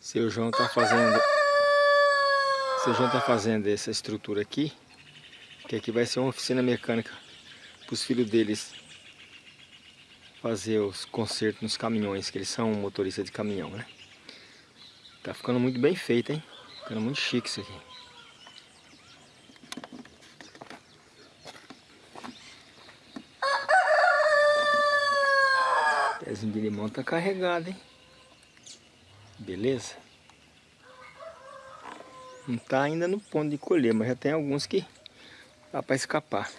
Seu João tá fazendo... Seu João tá fazendo essa estrutura aqui. Que aqui vai ser uma oficina mecânica para os filhos deles fazer os consertos nos caminhões, que eles são motoristas de caminhão, né? Tá ficando muito bem feito, hein? Ficando muito chique isso aqui. O pezinho de limão tá carregado, hein? Beleza? Não está ainda no ponto de colher, mas já tem alguns que dá para escapar.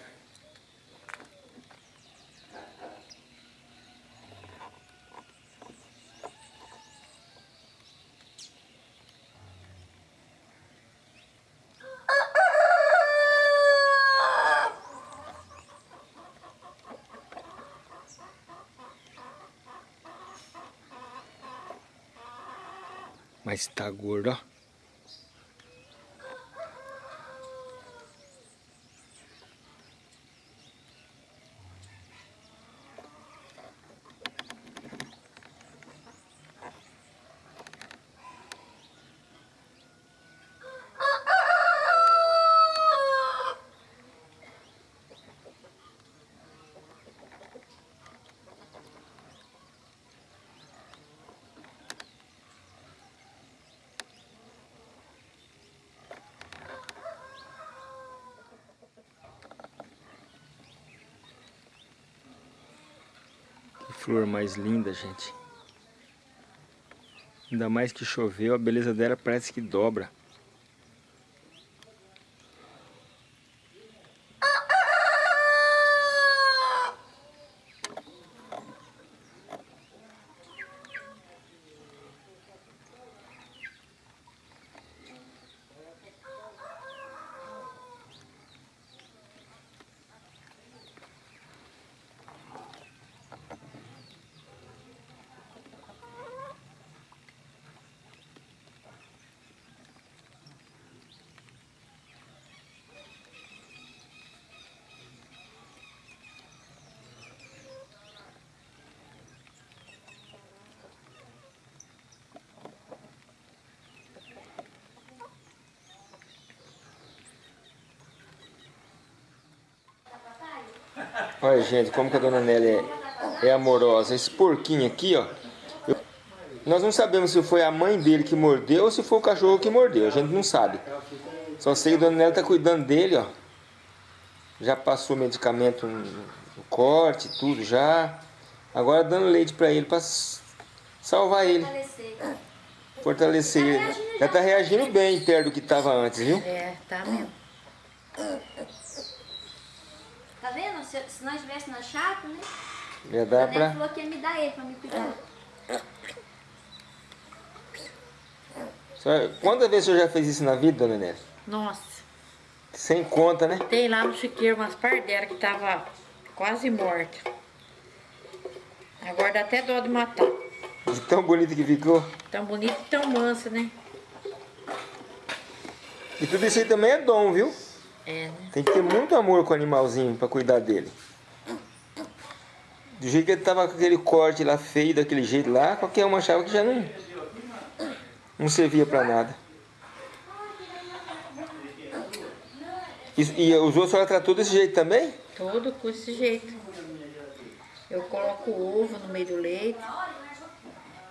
Mas tá gordo, ó. Flor mais linda, gente. Ainda mais que choveu, a beleza dela parece que dobra. Olha, gente, como que a dona Nelly é, é amorosa. Esse porquinho aqui, ó. Eu, nós não sabemos se foi a mãe dele que mordeu ou se foi o cachorro que mordeu. A gente não sabe. Só sei que a dona Nelly tá cuidando dele, ó. Já passou medicamento no, no corte, tudo já. Agora dando leite pra ele, pra salvar ele. Fortalecer. Fortalecer ele. Já tá reagindo bem perto do que tava antes, viu? É, tá mesmo. Se, se nós estivéssemos na chapa, né? Já dá a pra... falou que ia me dar ele pra me cuidar. Quantas vezes o senhor já fez isso na vida, dona Inês? Nossa. Sem conta, né? Tem lá no chiqueiro umas pardelas que tava quase morta. Agora dá até dó de matar. De tão bonito que ficou. Tão bonito e tão mansa, né? E tudo isso aí também é dom, viu? É, né? Tem que ter muito amor com o animalzinho pra cuidar dele. Do jeito que ele tava com aquele corte lá feio, daquele jeito lá, qualquer um achava que já não, não servia pra nada. E, e os outros ela tratou desse jeito também? Tudo com esse jeito. Eu coloco o ovo no meio do leite,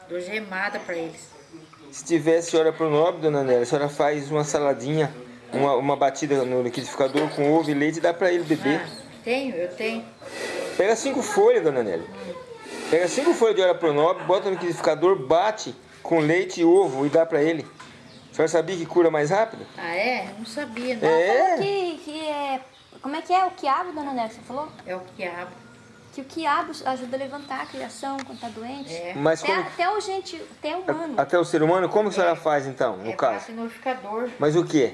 dou gemada para eles. Se tivesse senhora pro nobre, dona Nélia, a senhora faz uma saladinha, uma, uma batida no liquidificador com ovo e leite e dá pra ele beber. Ah, tenho, eu tenho. Pega cinco folhas, dona Nélia. Pega cinco folhas de hora pro nobre, bota no liquidificador, bate com leite e ovo e dá pra ele. A senhora sabia que cura mais rápido? Ah, é? Não sabia, não. É. Que, que é... Como é que é o quiabo, dona Nélia, você falou? É o quiabo. Que o quiabo ajuda a levantar a criação quando tá doente. É. Mas Até, como, até o gente, até o humano. até o ser humano, como a senhora faz então, no é caso? bate no liquidificador. Mas o que?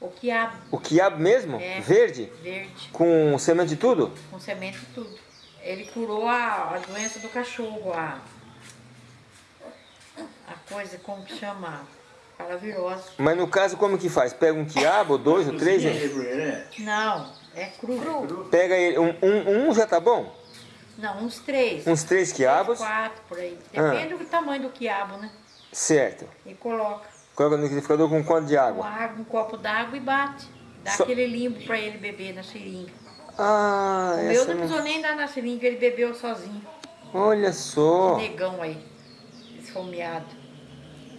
O quiabo O quiabo mesmo? É. Verde? verde, Com semente e tudo? com semente e tudo. Ele curou a, a doença do cachorro, a, a coisa, como que chama? Paravirose. Mas no caso, como que faz? Pega um quiabo, ou dois, ou três? hein? né? Não, é cru. Pega ele, um, um, um já tá bom? Não, uns três. Uns três quiabos? Quatro, por aí. Ah. Depende do tamanho do quiabo, né? Certo. E coloca Coloca no liquidificador com quanto de com água? água, um copo d'água e bate. Dá Só- aquele limpo pra ele beber na seringa. Ah, O meu não precisou nem dar na seringa, ele bebeu sozinho. Olha só. Negão aí, esfomeado.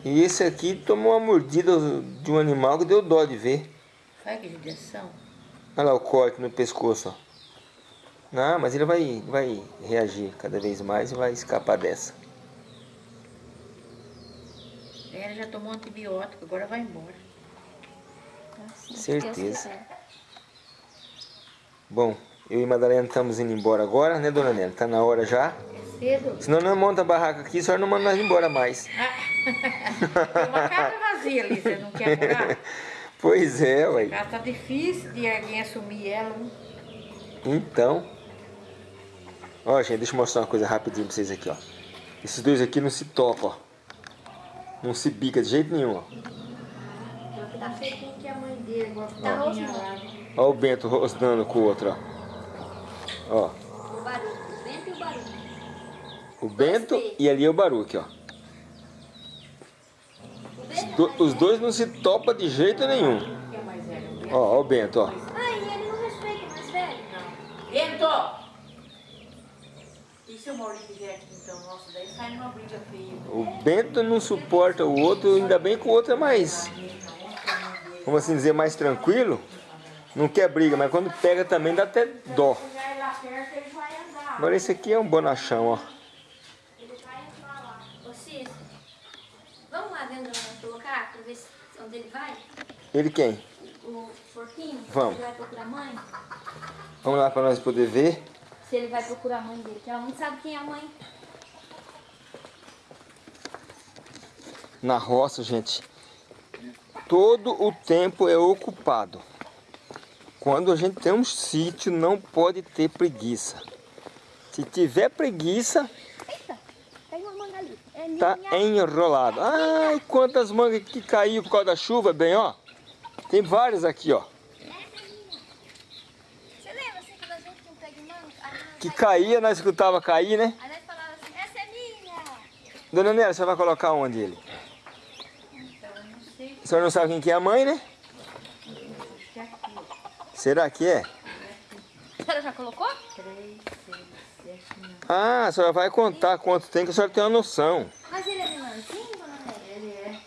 E esse aqui tomou uma mordida de um animal que deu dó de ver. Olha que judiação. Olha lá o corte no pescoço, ó. Não, mas ele vai, vai reagir cada vez mais e vai escapar dessa. Ela já tomou antibiótico, agora vai embora. Assim, Certeza. Bom, eu e Madalena estamos indo embora agora, né, dona Nélia? Tá na hora já. É cedo. Senão não monta a barraca aqui, a senhora não manda nós embora mais. Tem uma casa vazia ali, você não quer morar? Pois é, A ué. casa tá difícil de alguém assumir ela. né? Então. Ó, gente, deixa eu mostrar uma coisa rapidinho pra vocês aqui, ó. Esses dois aqui não se tocam, ó. Não se bica de jeito nenhum, ó. Tá feitinho que a mãe dele, igual Tá. Ó o Bento rosnando com o outro, ó. Ó, O barulho, o vento e o barulho. o Bento e ali é o Baruque, ó. O Os, do- é mais os dois não se topam de jeito nenhum. Ó, ó o Bento, ó. Ai, ele não respeita o mais velho. Bento! E se o Maurício vier aqui então? Nossa, daí sai numa briga feia. O Bento não suporta o outro, ainda bem que o outro é mais, vamos assim dizer, mais tranquilo. Não quer briga, mas quando pega também dá até dó. Já ir lá perto, ele vai andar. Agora esse aqui é um bonachão, ó. Ele vai entrar lá. Ô, Cícero, vamos lá dentro onde nós colocar pra ver se, onde ele vai? Ele quem? O porquinho? Vamos. Ele vai procurar a mãe? Vamos lá para nós poder ver. Se ele vai procurar a mãe dele, que ela não sabe quem é a mãe. Na roça, gente, todo o tempo é ocupado. Quando a gente tem um sítio, não pode ter preguiça. Se tiver preguiça, Eita, tem uma manga ali. É tá enrolado. Ai, quantas mangas que caiu por causa da chuva, bem, ó. Tem várias aqui, ó. Assim Que caía, nós escutava cair, né? Assim, essa é minha. Dona Nélia, você vai colocar onde ele? A senhora não sabe quem que é a mãe, né? Será que é? A senhora já colocou? Três, seis, sete, nove. Ah, a senhora vai contar quanto tem, que a senhora tem uma noção. Mas ele é menorzinho, dona Nélia? Ele é.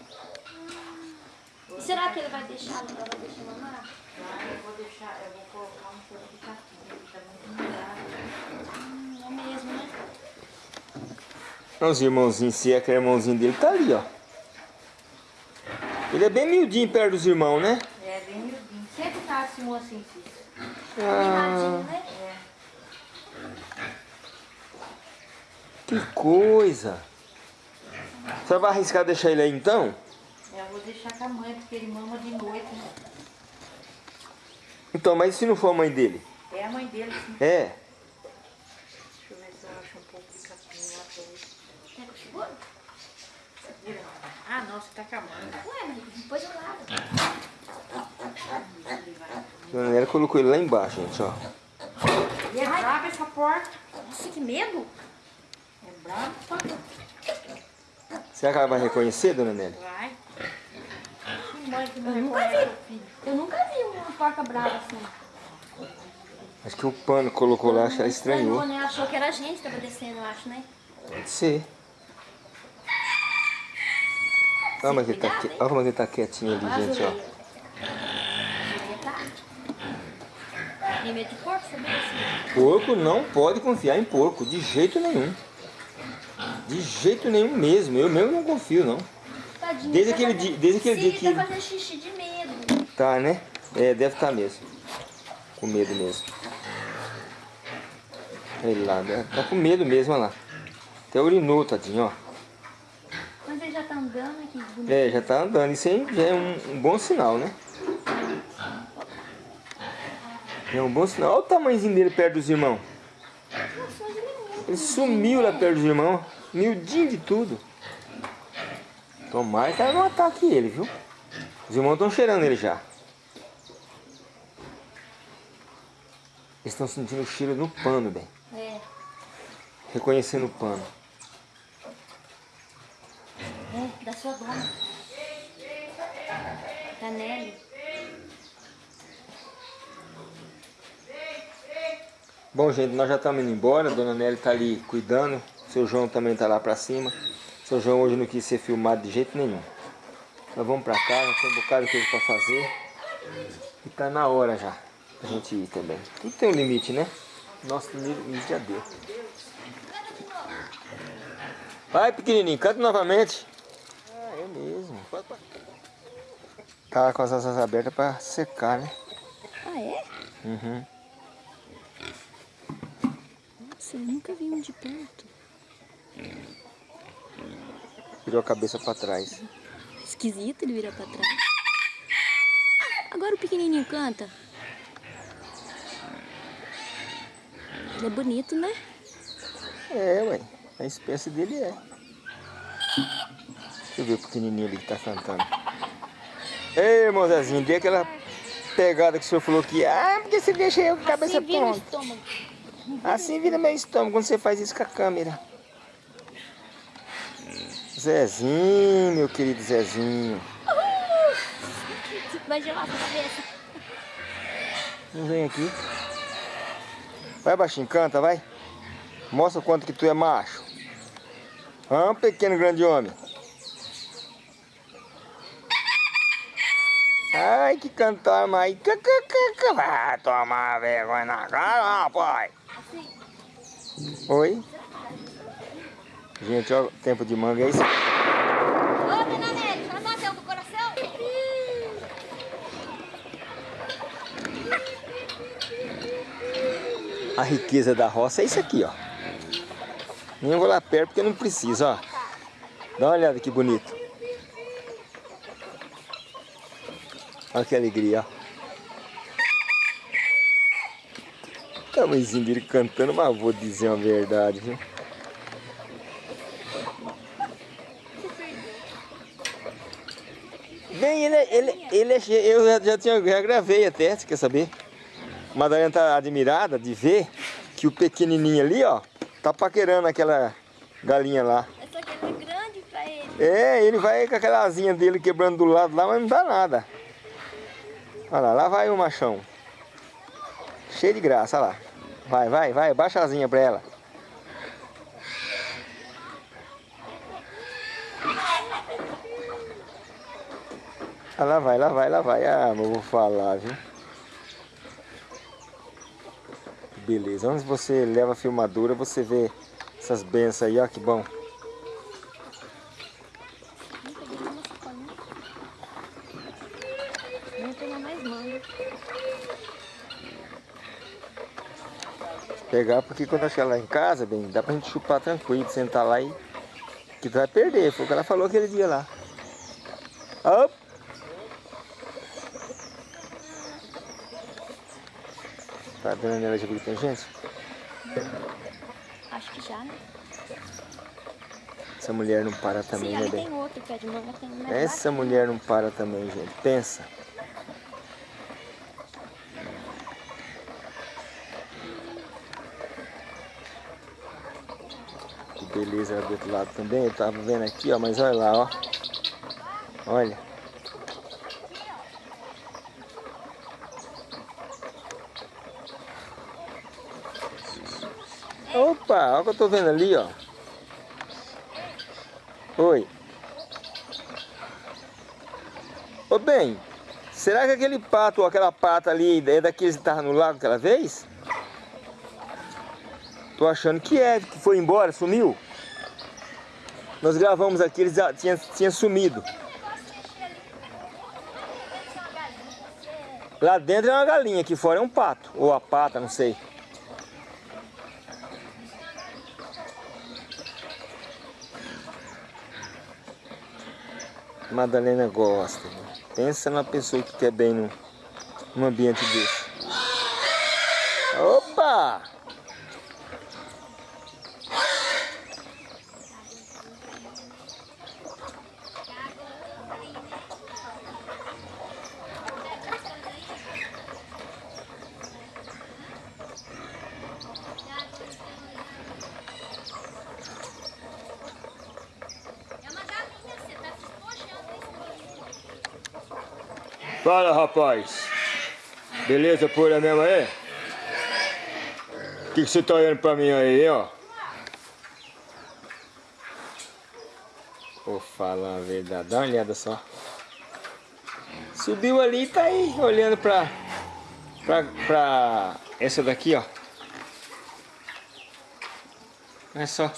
E será que ele vai deixar, ela vai deixar mamar? Ah, eu vou deixar, eu vou colocar um pouco de capim, ele tá muito molhado. Hum, é mesmo, né? Os irmãozinhos, se é que é irmãozinho dele, tá ali, ó. Ele é bem miudinho perto dos irmãos, né? É, bem miudinho. Sempre tá assim, assim, assim. Mimadinho, né? Que coisa. Você vai arriscar deixar ele aí então? É, eu vou deixar com a mãe, porque ele mama de noite, né? Então, mas e se não for a mãe dele? É a mãe dele, sim. É. Deixa eu ver se eu acho um pouco de capim lá pra ele. Quer que eu seguro? Segura. Ah, não, você tá a mãe. Ué, mas depois eu lavo. Nélia colocou ele lá embaixo, gente, ó. E é brava essa porta. Nossa, que medo. É brava. Será que ela vai reconhecer, Dona Nélia? Vai. Que mãe que não Eu nunca vi. Eu nunca vi uma porca brava assim. Acho que o pano colocou lá, acho que ela estranhou. Estranhou, né? Achou que era a gente que tava descendo, eu acho, né? Pode ser. Olha como ele tá, cuidado, qui- hein? olha como ele tá quietinho ali, gente, ó. tá. Porco, não pode confiar em porco, de jeito nenhum. De jeito nenhum mesmo. Eu mesmo não confio, não. Tadinho, Desde tá aquele fazendo- dia- desde aquele dia que- tá fazendo xixi de medo. Tá, né? É, deve estar mesmo. Com medo mesmo. Ele lá, né? tá com medo mesmo, olha lá. Até urinou, tadinho, ó. Tá andando aqui. É, já tá andando. Isso aí já é um, um bom sinal, né? É um bom sinal. Olha o tamanhozinho dele perto dos irmãos. Ele sumiu lá perto dos irmãos. Miudinho de tudo. Tomara que ela não ataque ele, viu? Os irmãos estão cheirando ele já. Eles estão sentindo o cheiro no pano, bem. É, Reconhecendo o pano. É, da sua dona. Da Nelly. Bom, gente, nós já estamos indo embora. A dona Nelly está ali cuidando. Seu João também está lá para cima. Seu João hoje não quis ser filmado de jeito nenhum. Nós vamos para casa, tem um bocado de coisa para fazer. E tá na hora já a gente ir também. Tudo tem um limite, né? Nosso limite já deu. Vai, pequenininho, canta novamente. Tá com as asas abertas para secar, né? Ah, é? Uhum. Nossa, eu nunca vi um de perto. Virou a cabeça para trás. Esquisito ele virar pra trás. Agora o pequenininho canta. Ele é bonito, né? É, ué. A espécie dele é. Deixa eu ver o pequenininho ali que tá cantando. Ei, irmão Zezinho, dê aquela pegada que o senhor falou que... Ah, porque você deixa eu com a cabeça assim vira pronta. estômago. Assim vira meu estômago quando você faz isso com a câmera. Zezinho, meu querido Zezinho. Vai gelar sua cabeça. Não vem aqui. Vai, baixinho, canta, vai. Mostra o quanto que tu é macho. Hã, pequeno grande homem. Ai, que cantar mais. Vai tomar vergonha na cara, rapaz. Oi? Gente, ó, tempo de manga é isso. Ô, dona Nelly, já bateu do coração? A riqueza da roça é isso aqui, ó. Nem vou lá perto porque não precisa, ó. Dá uma olhada que bonito. Olha que alegria, ó. Tamanhozinho dele cantando, mas vou dizer uma verdade, viu? Bem, ele, é- ele, ele é cheio, eu já, já, tinha, já gravei até, você quer saber? A Madalena tá admirada de ver que o pequenininho ali, ó, tá paquerando aquela galinha lá. Essa aqui é grande pra ele. É, ele vai com aquela asinha dele quebrando do lado lá, mas não dá nada. Olha lá, lá vai o machão. Cheio de graça, olha lá. Vai, vai, vai, baixa a asinha pra ela. Ah, lá vai, lá vai, lá vai. Ah, eu vou falar, viu? Beleza, onde você leva a filmadora, você vê essas bênçãos aí, ó, que bom. Não peguei nenhuma sacolinha. Vamos pegar mais manga. Pegar, porque quando chegar lá em casa, bem, dá pra gente chupar tranquilo, sentar lá e... Que vai perder, foi o que ela falou aquele dia lá. Op. Tá vendo nela de que tem gente? Acho que já, né? Essa mulher não para também, Sim, né, bem? outro mais Essa mulher não para também, gente. Pensa. Beleza do outro lado também. Eu tava vendo aqui, ó, mas olha lá, ó. Olha. Opa, olha o que eu tô vendo ali, ó. Oi. Ô bem, será que aquele pato aquela pata ali é daqueles que estavam no lago aquela vez? Tô achando que é, que foi embora, sumiu. Nós gravamos aqui, eles já tinham, tinham sumido. Lá dentro é uma galinha, aqui fora é um pato. Ou a pata, não sei. Madalena gosta. Né? Pensa na pessoa que quer bem num, num ambiente desse. Opa! Fala rapaz, beleza por aí mesmo aí? O que, que você tá olhando pra mim aí, ó? Vou falar a verdade, dá uma olhada só. Subiu ali e tá aí olhando pra, pra, pra essa daqui, ó. Olha só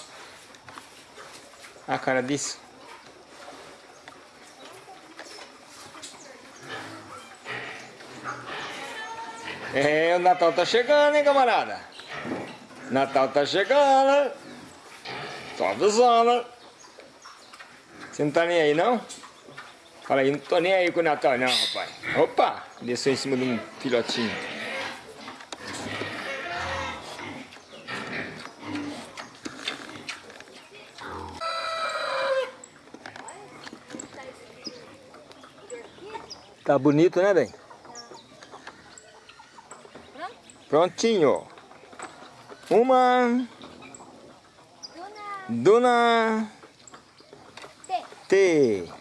a cara disso. É, o Natal tá chegando, hein, camarada? Natal tá chegando. Tô avisando. Você não tá nem aí, não? Fala aí, não tô nem aí com o Natal, não, rapaz. Opa! Desceu em cima de um filhotinho. Tá bonito, né, bem? Prontinho. Uma. Duna. T.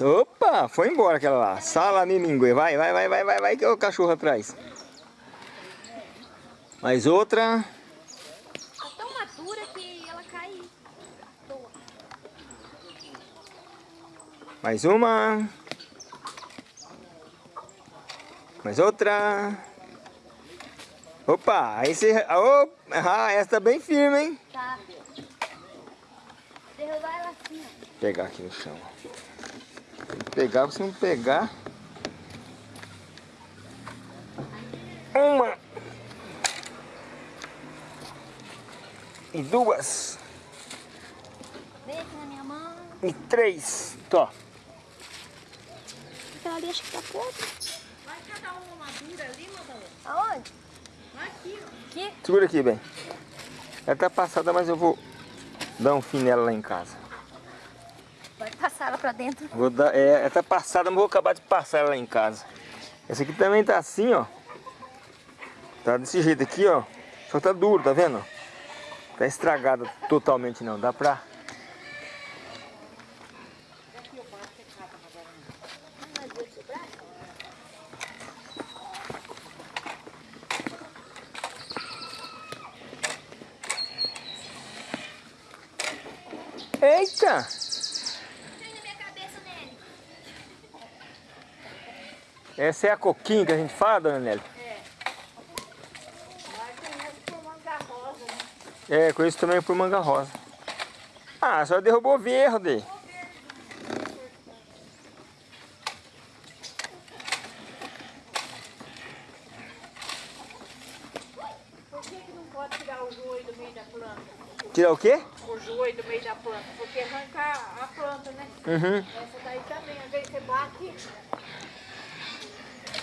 Opa, foi embora aquela lá. Salame mingue. Vai, vai, vai, vai, vai, vai, que é o cachorro atrás. Mais outra. Tá tão madura que ela cai. Mais uma. Mais outra. Opa, aí você... Oh, ah, essa tá bem firme, hein? Tá. Derrubar ela assim, ó. Pegar aqui no chão. Tem que pegar, se não pegar... Uma. E duas. Vem aqui na minha mão. E três. Tó. Aquela ali acho que tá podre. Vai cada uma madura ali, Madalena? Aonde? Segura aqui, bem. Ela tá passada, mas eu vou dar um fim nela lá em casa. Vai passar ela pra dentro. Vou dar, é, ela tá passada, mas vou acabar de passar ela lá em casa. Essa aqui também tá assim, ó. Tá desse jeito aqui, ó. Só tá duro, tá vendo? Tá estragada totalmente não. Dá pra... Eita! Tem na minha cabeça nele. Essa é a coquinha que a gente fala, dona Nelly? É, conheço também por manga rosa. Ah, só derrubou verde. Por que, não pode tirar o joio do meio da planta? Tirar o quê? O joio do meio da planta, porque arranca a planta, né? Uhum. Essa daí também, às vezes você bate,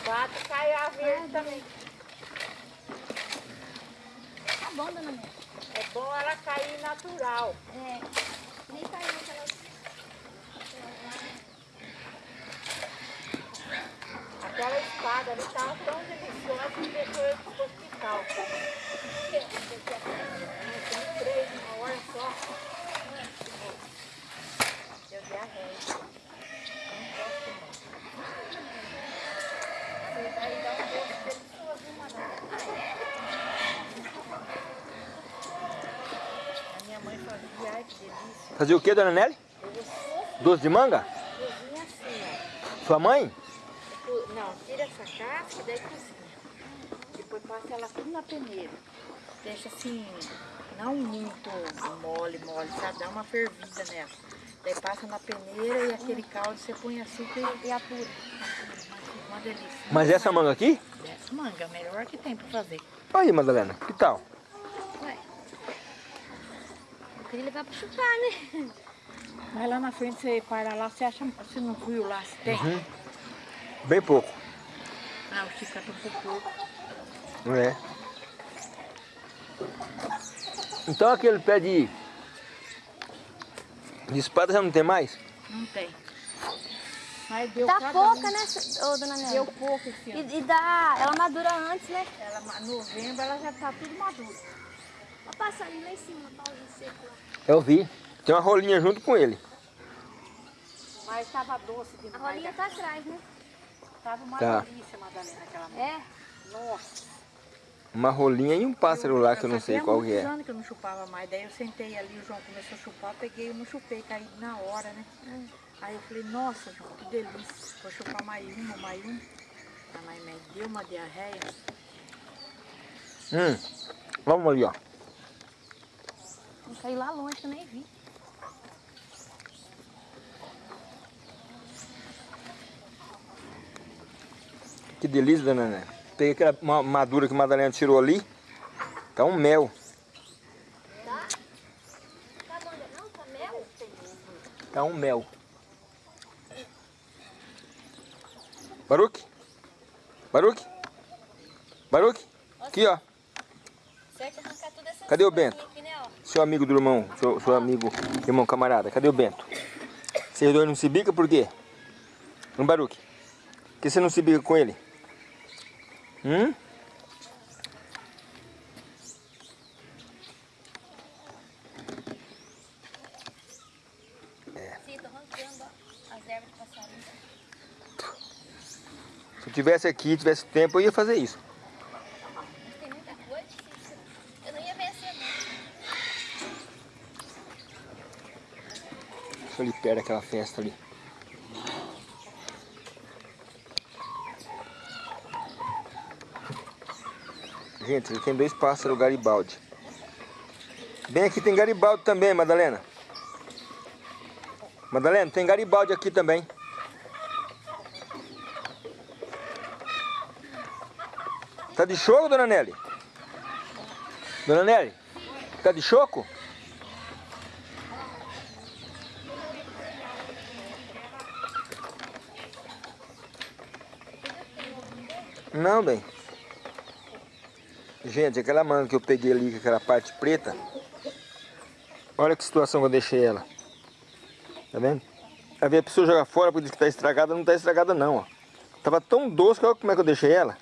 bate cai a verde também. Tá bom, dona Mel. É bom ela cair natural. É. Nem caiu aquela... Aquela espada ali estava tão deliciosa que deixou eu pro hospital. Eu três uma hora só. Deu diarreia. Não posso não. Isso daí dá um gosto delicioso, hein, Madalena? Fazer o que, dona Nelly? Doce de manga? Sua mãe? Não, tira essa casca e daí cozinha. Depois passa ela tudo na peneira. Deixa assim, não muito mole, mole, sabe? Dá uma fervida nela. Daí passa na peneira e aquele caldo você põe açúcar e, e apura. Uma delícia. Mas essa manga aqui? Essa manga, é a melhor que tem pra fazer. Aí, Madalena, que tal? Ué. Eu queria levar pra chupar, né? Vai lá na frente, você para lá, você acha, você não viu lá se tem? Uhum. Bem pouco. Ah, o Chico um pouco. Não é? Então aquele pé de, de espada já não tem mais? Não tem. Mas deu Dá pouca, um. né, ô, dona Nélia? Deu pouco esse ano. E, e dá... Ela madura antes, né? Ela, novembro ela já tá tudo madura. Ó, passarinho lá em cima, pauzinho seco lá. Eu vi. Tem uma rolinha junto com ele. Mas tava doce A demais. rolinha tá atrás, né? Tava uma Tá. delícia, Madalena, aquela. É? Nossa. Uma rolinha e um pássaro lá que eu não sei qual que Há é. anos que eu não chupava mais. Daí eu sentei ali, o João começou a chupar, peguei e não chupei, caí na hora, né? Aí eu falei, nossa, João, que delícia. Vou chupar mais uma, mais um. A mãe me deu uma diarreia. Hum. Vamos ali, ó. Eu caí lá longe que eu nem vi. Que delícia, dona Né? Peguei aquela ma- madura que a Madalena tirou ali. Tá um mel. Tá? Tá não? Tá mel? Tá um mel. Baruque? Baruque? Baruque? Aqui, ó. Cadê o Bento? Seu amigo do irmão, seu, seu amigo, irmão camarada. Cadê o Bento? Vocês dois não se bica por quê? Um Baruque. Por que você não se bica com ele? Hum? Passarinho. Se eu tivesse aqui, tivesse tempo, eu ia fazer isso. Mas tem muita coisa, difícil. Eu não ia vencer, não. Deixa eu ali perto daquela festa ali. Gente, ele tem dois pássaros Garibaldi. Bem aqui tem Garibaldi também, Madalena. Madalena, tem Garibaldi aqui também. Tá de choco, dona Nelly? Dona Nelly, tá de choco? Não, bem. Gente, aquela manga que eu peguei ali, aquela parte preta. Olha que situação que eu deixei ela. Tá vendo? A pessoa joga fora porque diz que tá estragada, não tá estragada não, ó. Tava tão doce olha como é que eu deixei ela.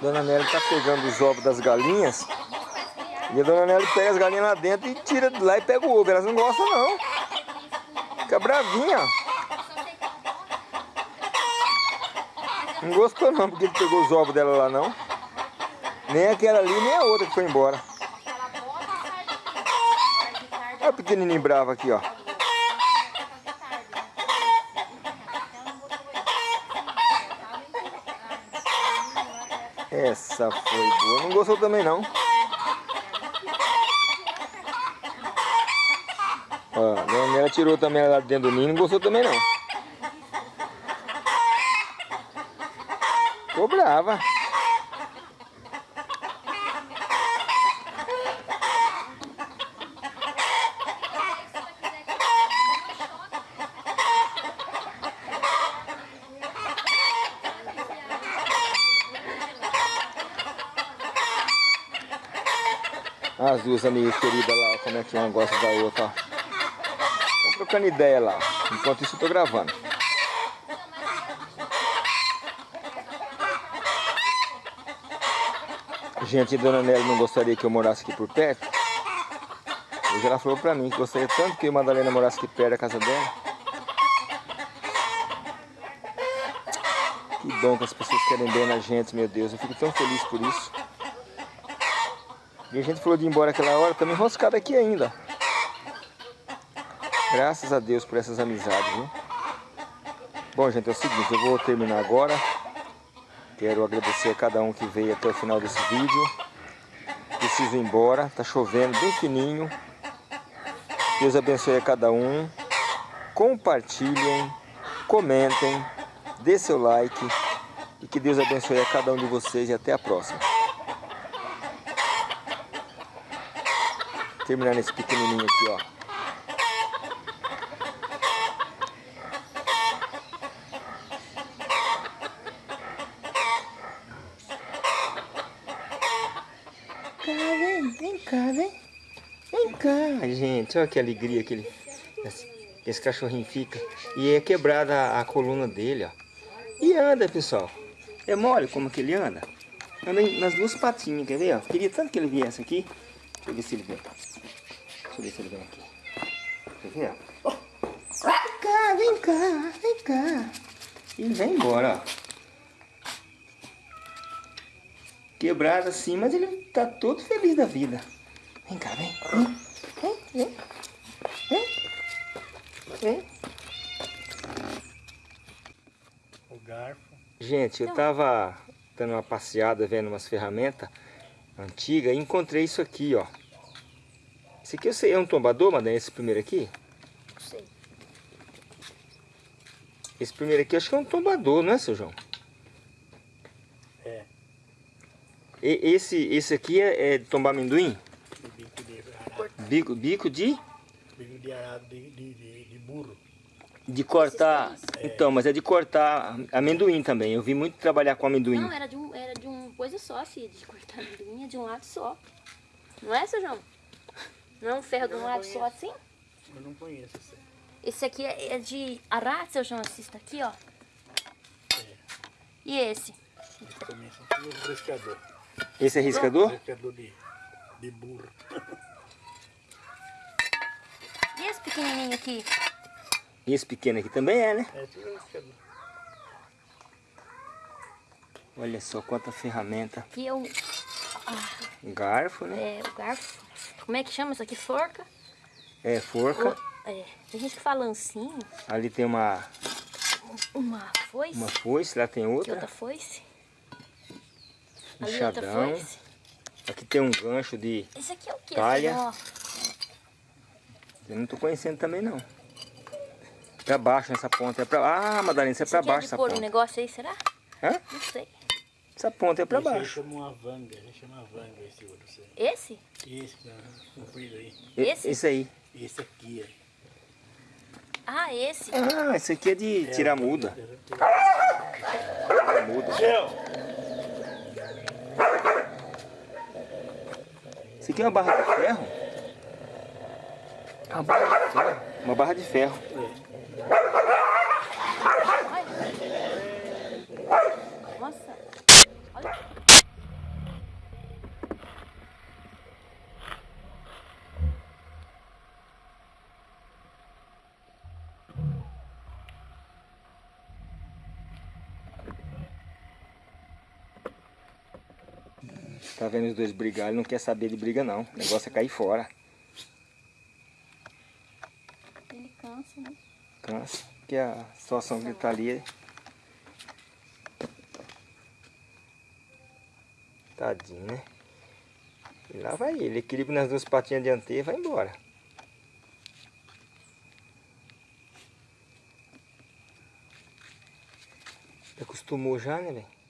Dona Nelly tá pegando os ovos das galinhas. E a Dona Nelly pega as galinhas lá dentro e tira de lá e pega o ovo. Elas não gostam não. Fica bravinha. Não gostou não, porque ele pegou os ovos dela lá não. Nem aquela ali, nem a outra que foi embora. Olha o pequenininho bravo aqui, ó. Essa foi boa. Não gostou também não. Ó, a dona Nela tirou também ela lá dentro do ninho, não gostou também não. Ficou brava. As duas amigas queridas lá, como é que uma gosta da outra, ó. Estão trocando ideia lá. Enquanto isso eu tô gravando. Gente, a dona Nelly não gostaria que eu morasse aqui por perto. Hoje ela falou pra mim que gostaria tanto que a Madalena morasse aqui perto da casa dela. Que bom que as pessoas querem bem na gente, meu Deus. Eu fico tão feliz por isso. E a gente falou de ir embora aquela hora, estamos enroscados aqui ainda. Graças a Deus por essas amizades, viu? Bom, gente, é o seguinte, eu vou terminar agora. Quero agradecer a cada um que veio até o final desse vídeo. Preciso ir embora, tá chovendo bem fininho. Deus abençoe a cada um. Compartilhem, comentem, dê seu like. E que Deus abençoe a cada um de vocês e até a próxima. Terminar nesse pequenininho aqui, ó. cá, vem, vem cá, vem. Vem cá, gente, olha que alegria que ele, esse, esse cachorrinho fica. E é quebrada a, a, coluna dele, ó. E anda, pessoal. É mole como que ele anda. Anda nas duas patinhas, quer ver? Ó? Queria tanto que ele viesse aqui. Deixa eu ver se ele vem. Deixa eu ver se ele vem aqui. Quer ver? Ó? Vem cá, vem cá, vem cá. Ele vem embora, ó. quebrado assim, mas ele tá todo feliz da vida. Vem cá, vem. Vem, vem, vem. Vem. O garfo. Gente, eu tava dando uma passeada, vendo umas ferramentas antigas e encontrei isso aqui, ó. Esse aqui eu sei, é um tombador, madame, esse primeiro aqui? Não sei. Esse primeiro aqui acho que é um tombador, não é, seu João? E, esse, esse aqui é, é de tombar amendoim? Bico arado. Bico, bico de? Bico de arado de, de, de, de burro. De cortar. Então, mas é de cortar amendoim também. Eu vi muito trabalhar com amendoim. Não, era de um, era de um coisa só, assim, de cortar amendoim, é de um lado só. Não é, seu João? Não é um ferro de um lado só assim? Eu não conheço esse. Esse aqui é, é de arara, seu João, assista aqui, ó. É. E esse? Esse aqui é o riscador. Esse é riscador? Riscador de, de burro. Esse pequenininho aqui? E esse pequeno aqui também é, né? É tudo. Olha só quanta ferramenta. Aqui é o... Ah, garfo, né? É, o garfo. Como é que chama isso aqui? Forca? É, forca. O, é, tem gente que fala ancinho. Ali tem uma... Uma foice. Uma foice, lá tem outra. outra foice. Enxadão. Aqui tem um gancho de Esse aqui é o que? talha. Eu não tô conhecendo também não. Pra baixo nessa ponta. É pra... Ah, Madalena, isso é Esse pra aqui baixo é de essa pôr ponta. um negócio aí, será? Hã? Não sei. Essa ponta é pra esse baixo. chama uma vanga. Esse chama vanga esse outro. Esse, Esse? esse tá comprido aí. Esse? Esse aí. Esse aqui, é. Ah, esse. Ah, esse aqui é de tirar muda. Muda. Isso aqui é uma barra de ferro? Uma barra de ferro. Uma barra de ferro. Nossa. Olha. Tá vendo os dois brigar? Ele não quer saber de briga não. O negócio é cair fora. Ele cansa, Cansa. Porque a situação que ele tá ali é... Tadinho, né? E lá vai ele. Equilíbrio nas duas patinhas dianteiras e vai embora. Acostumou já, né, velho?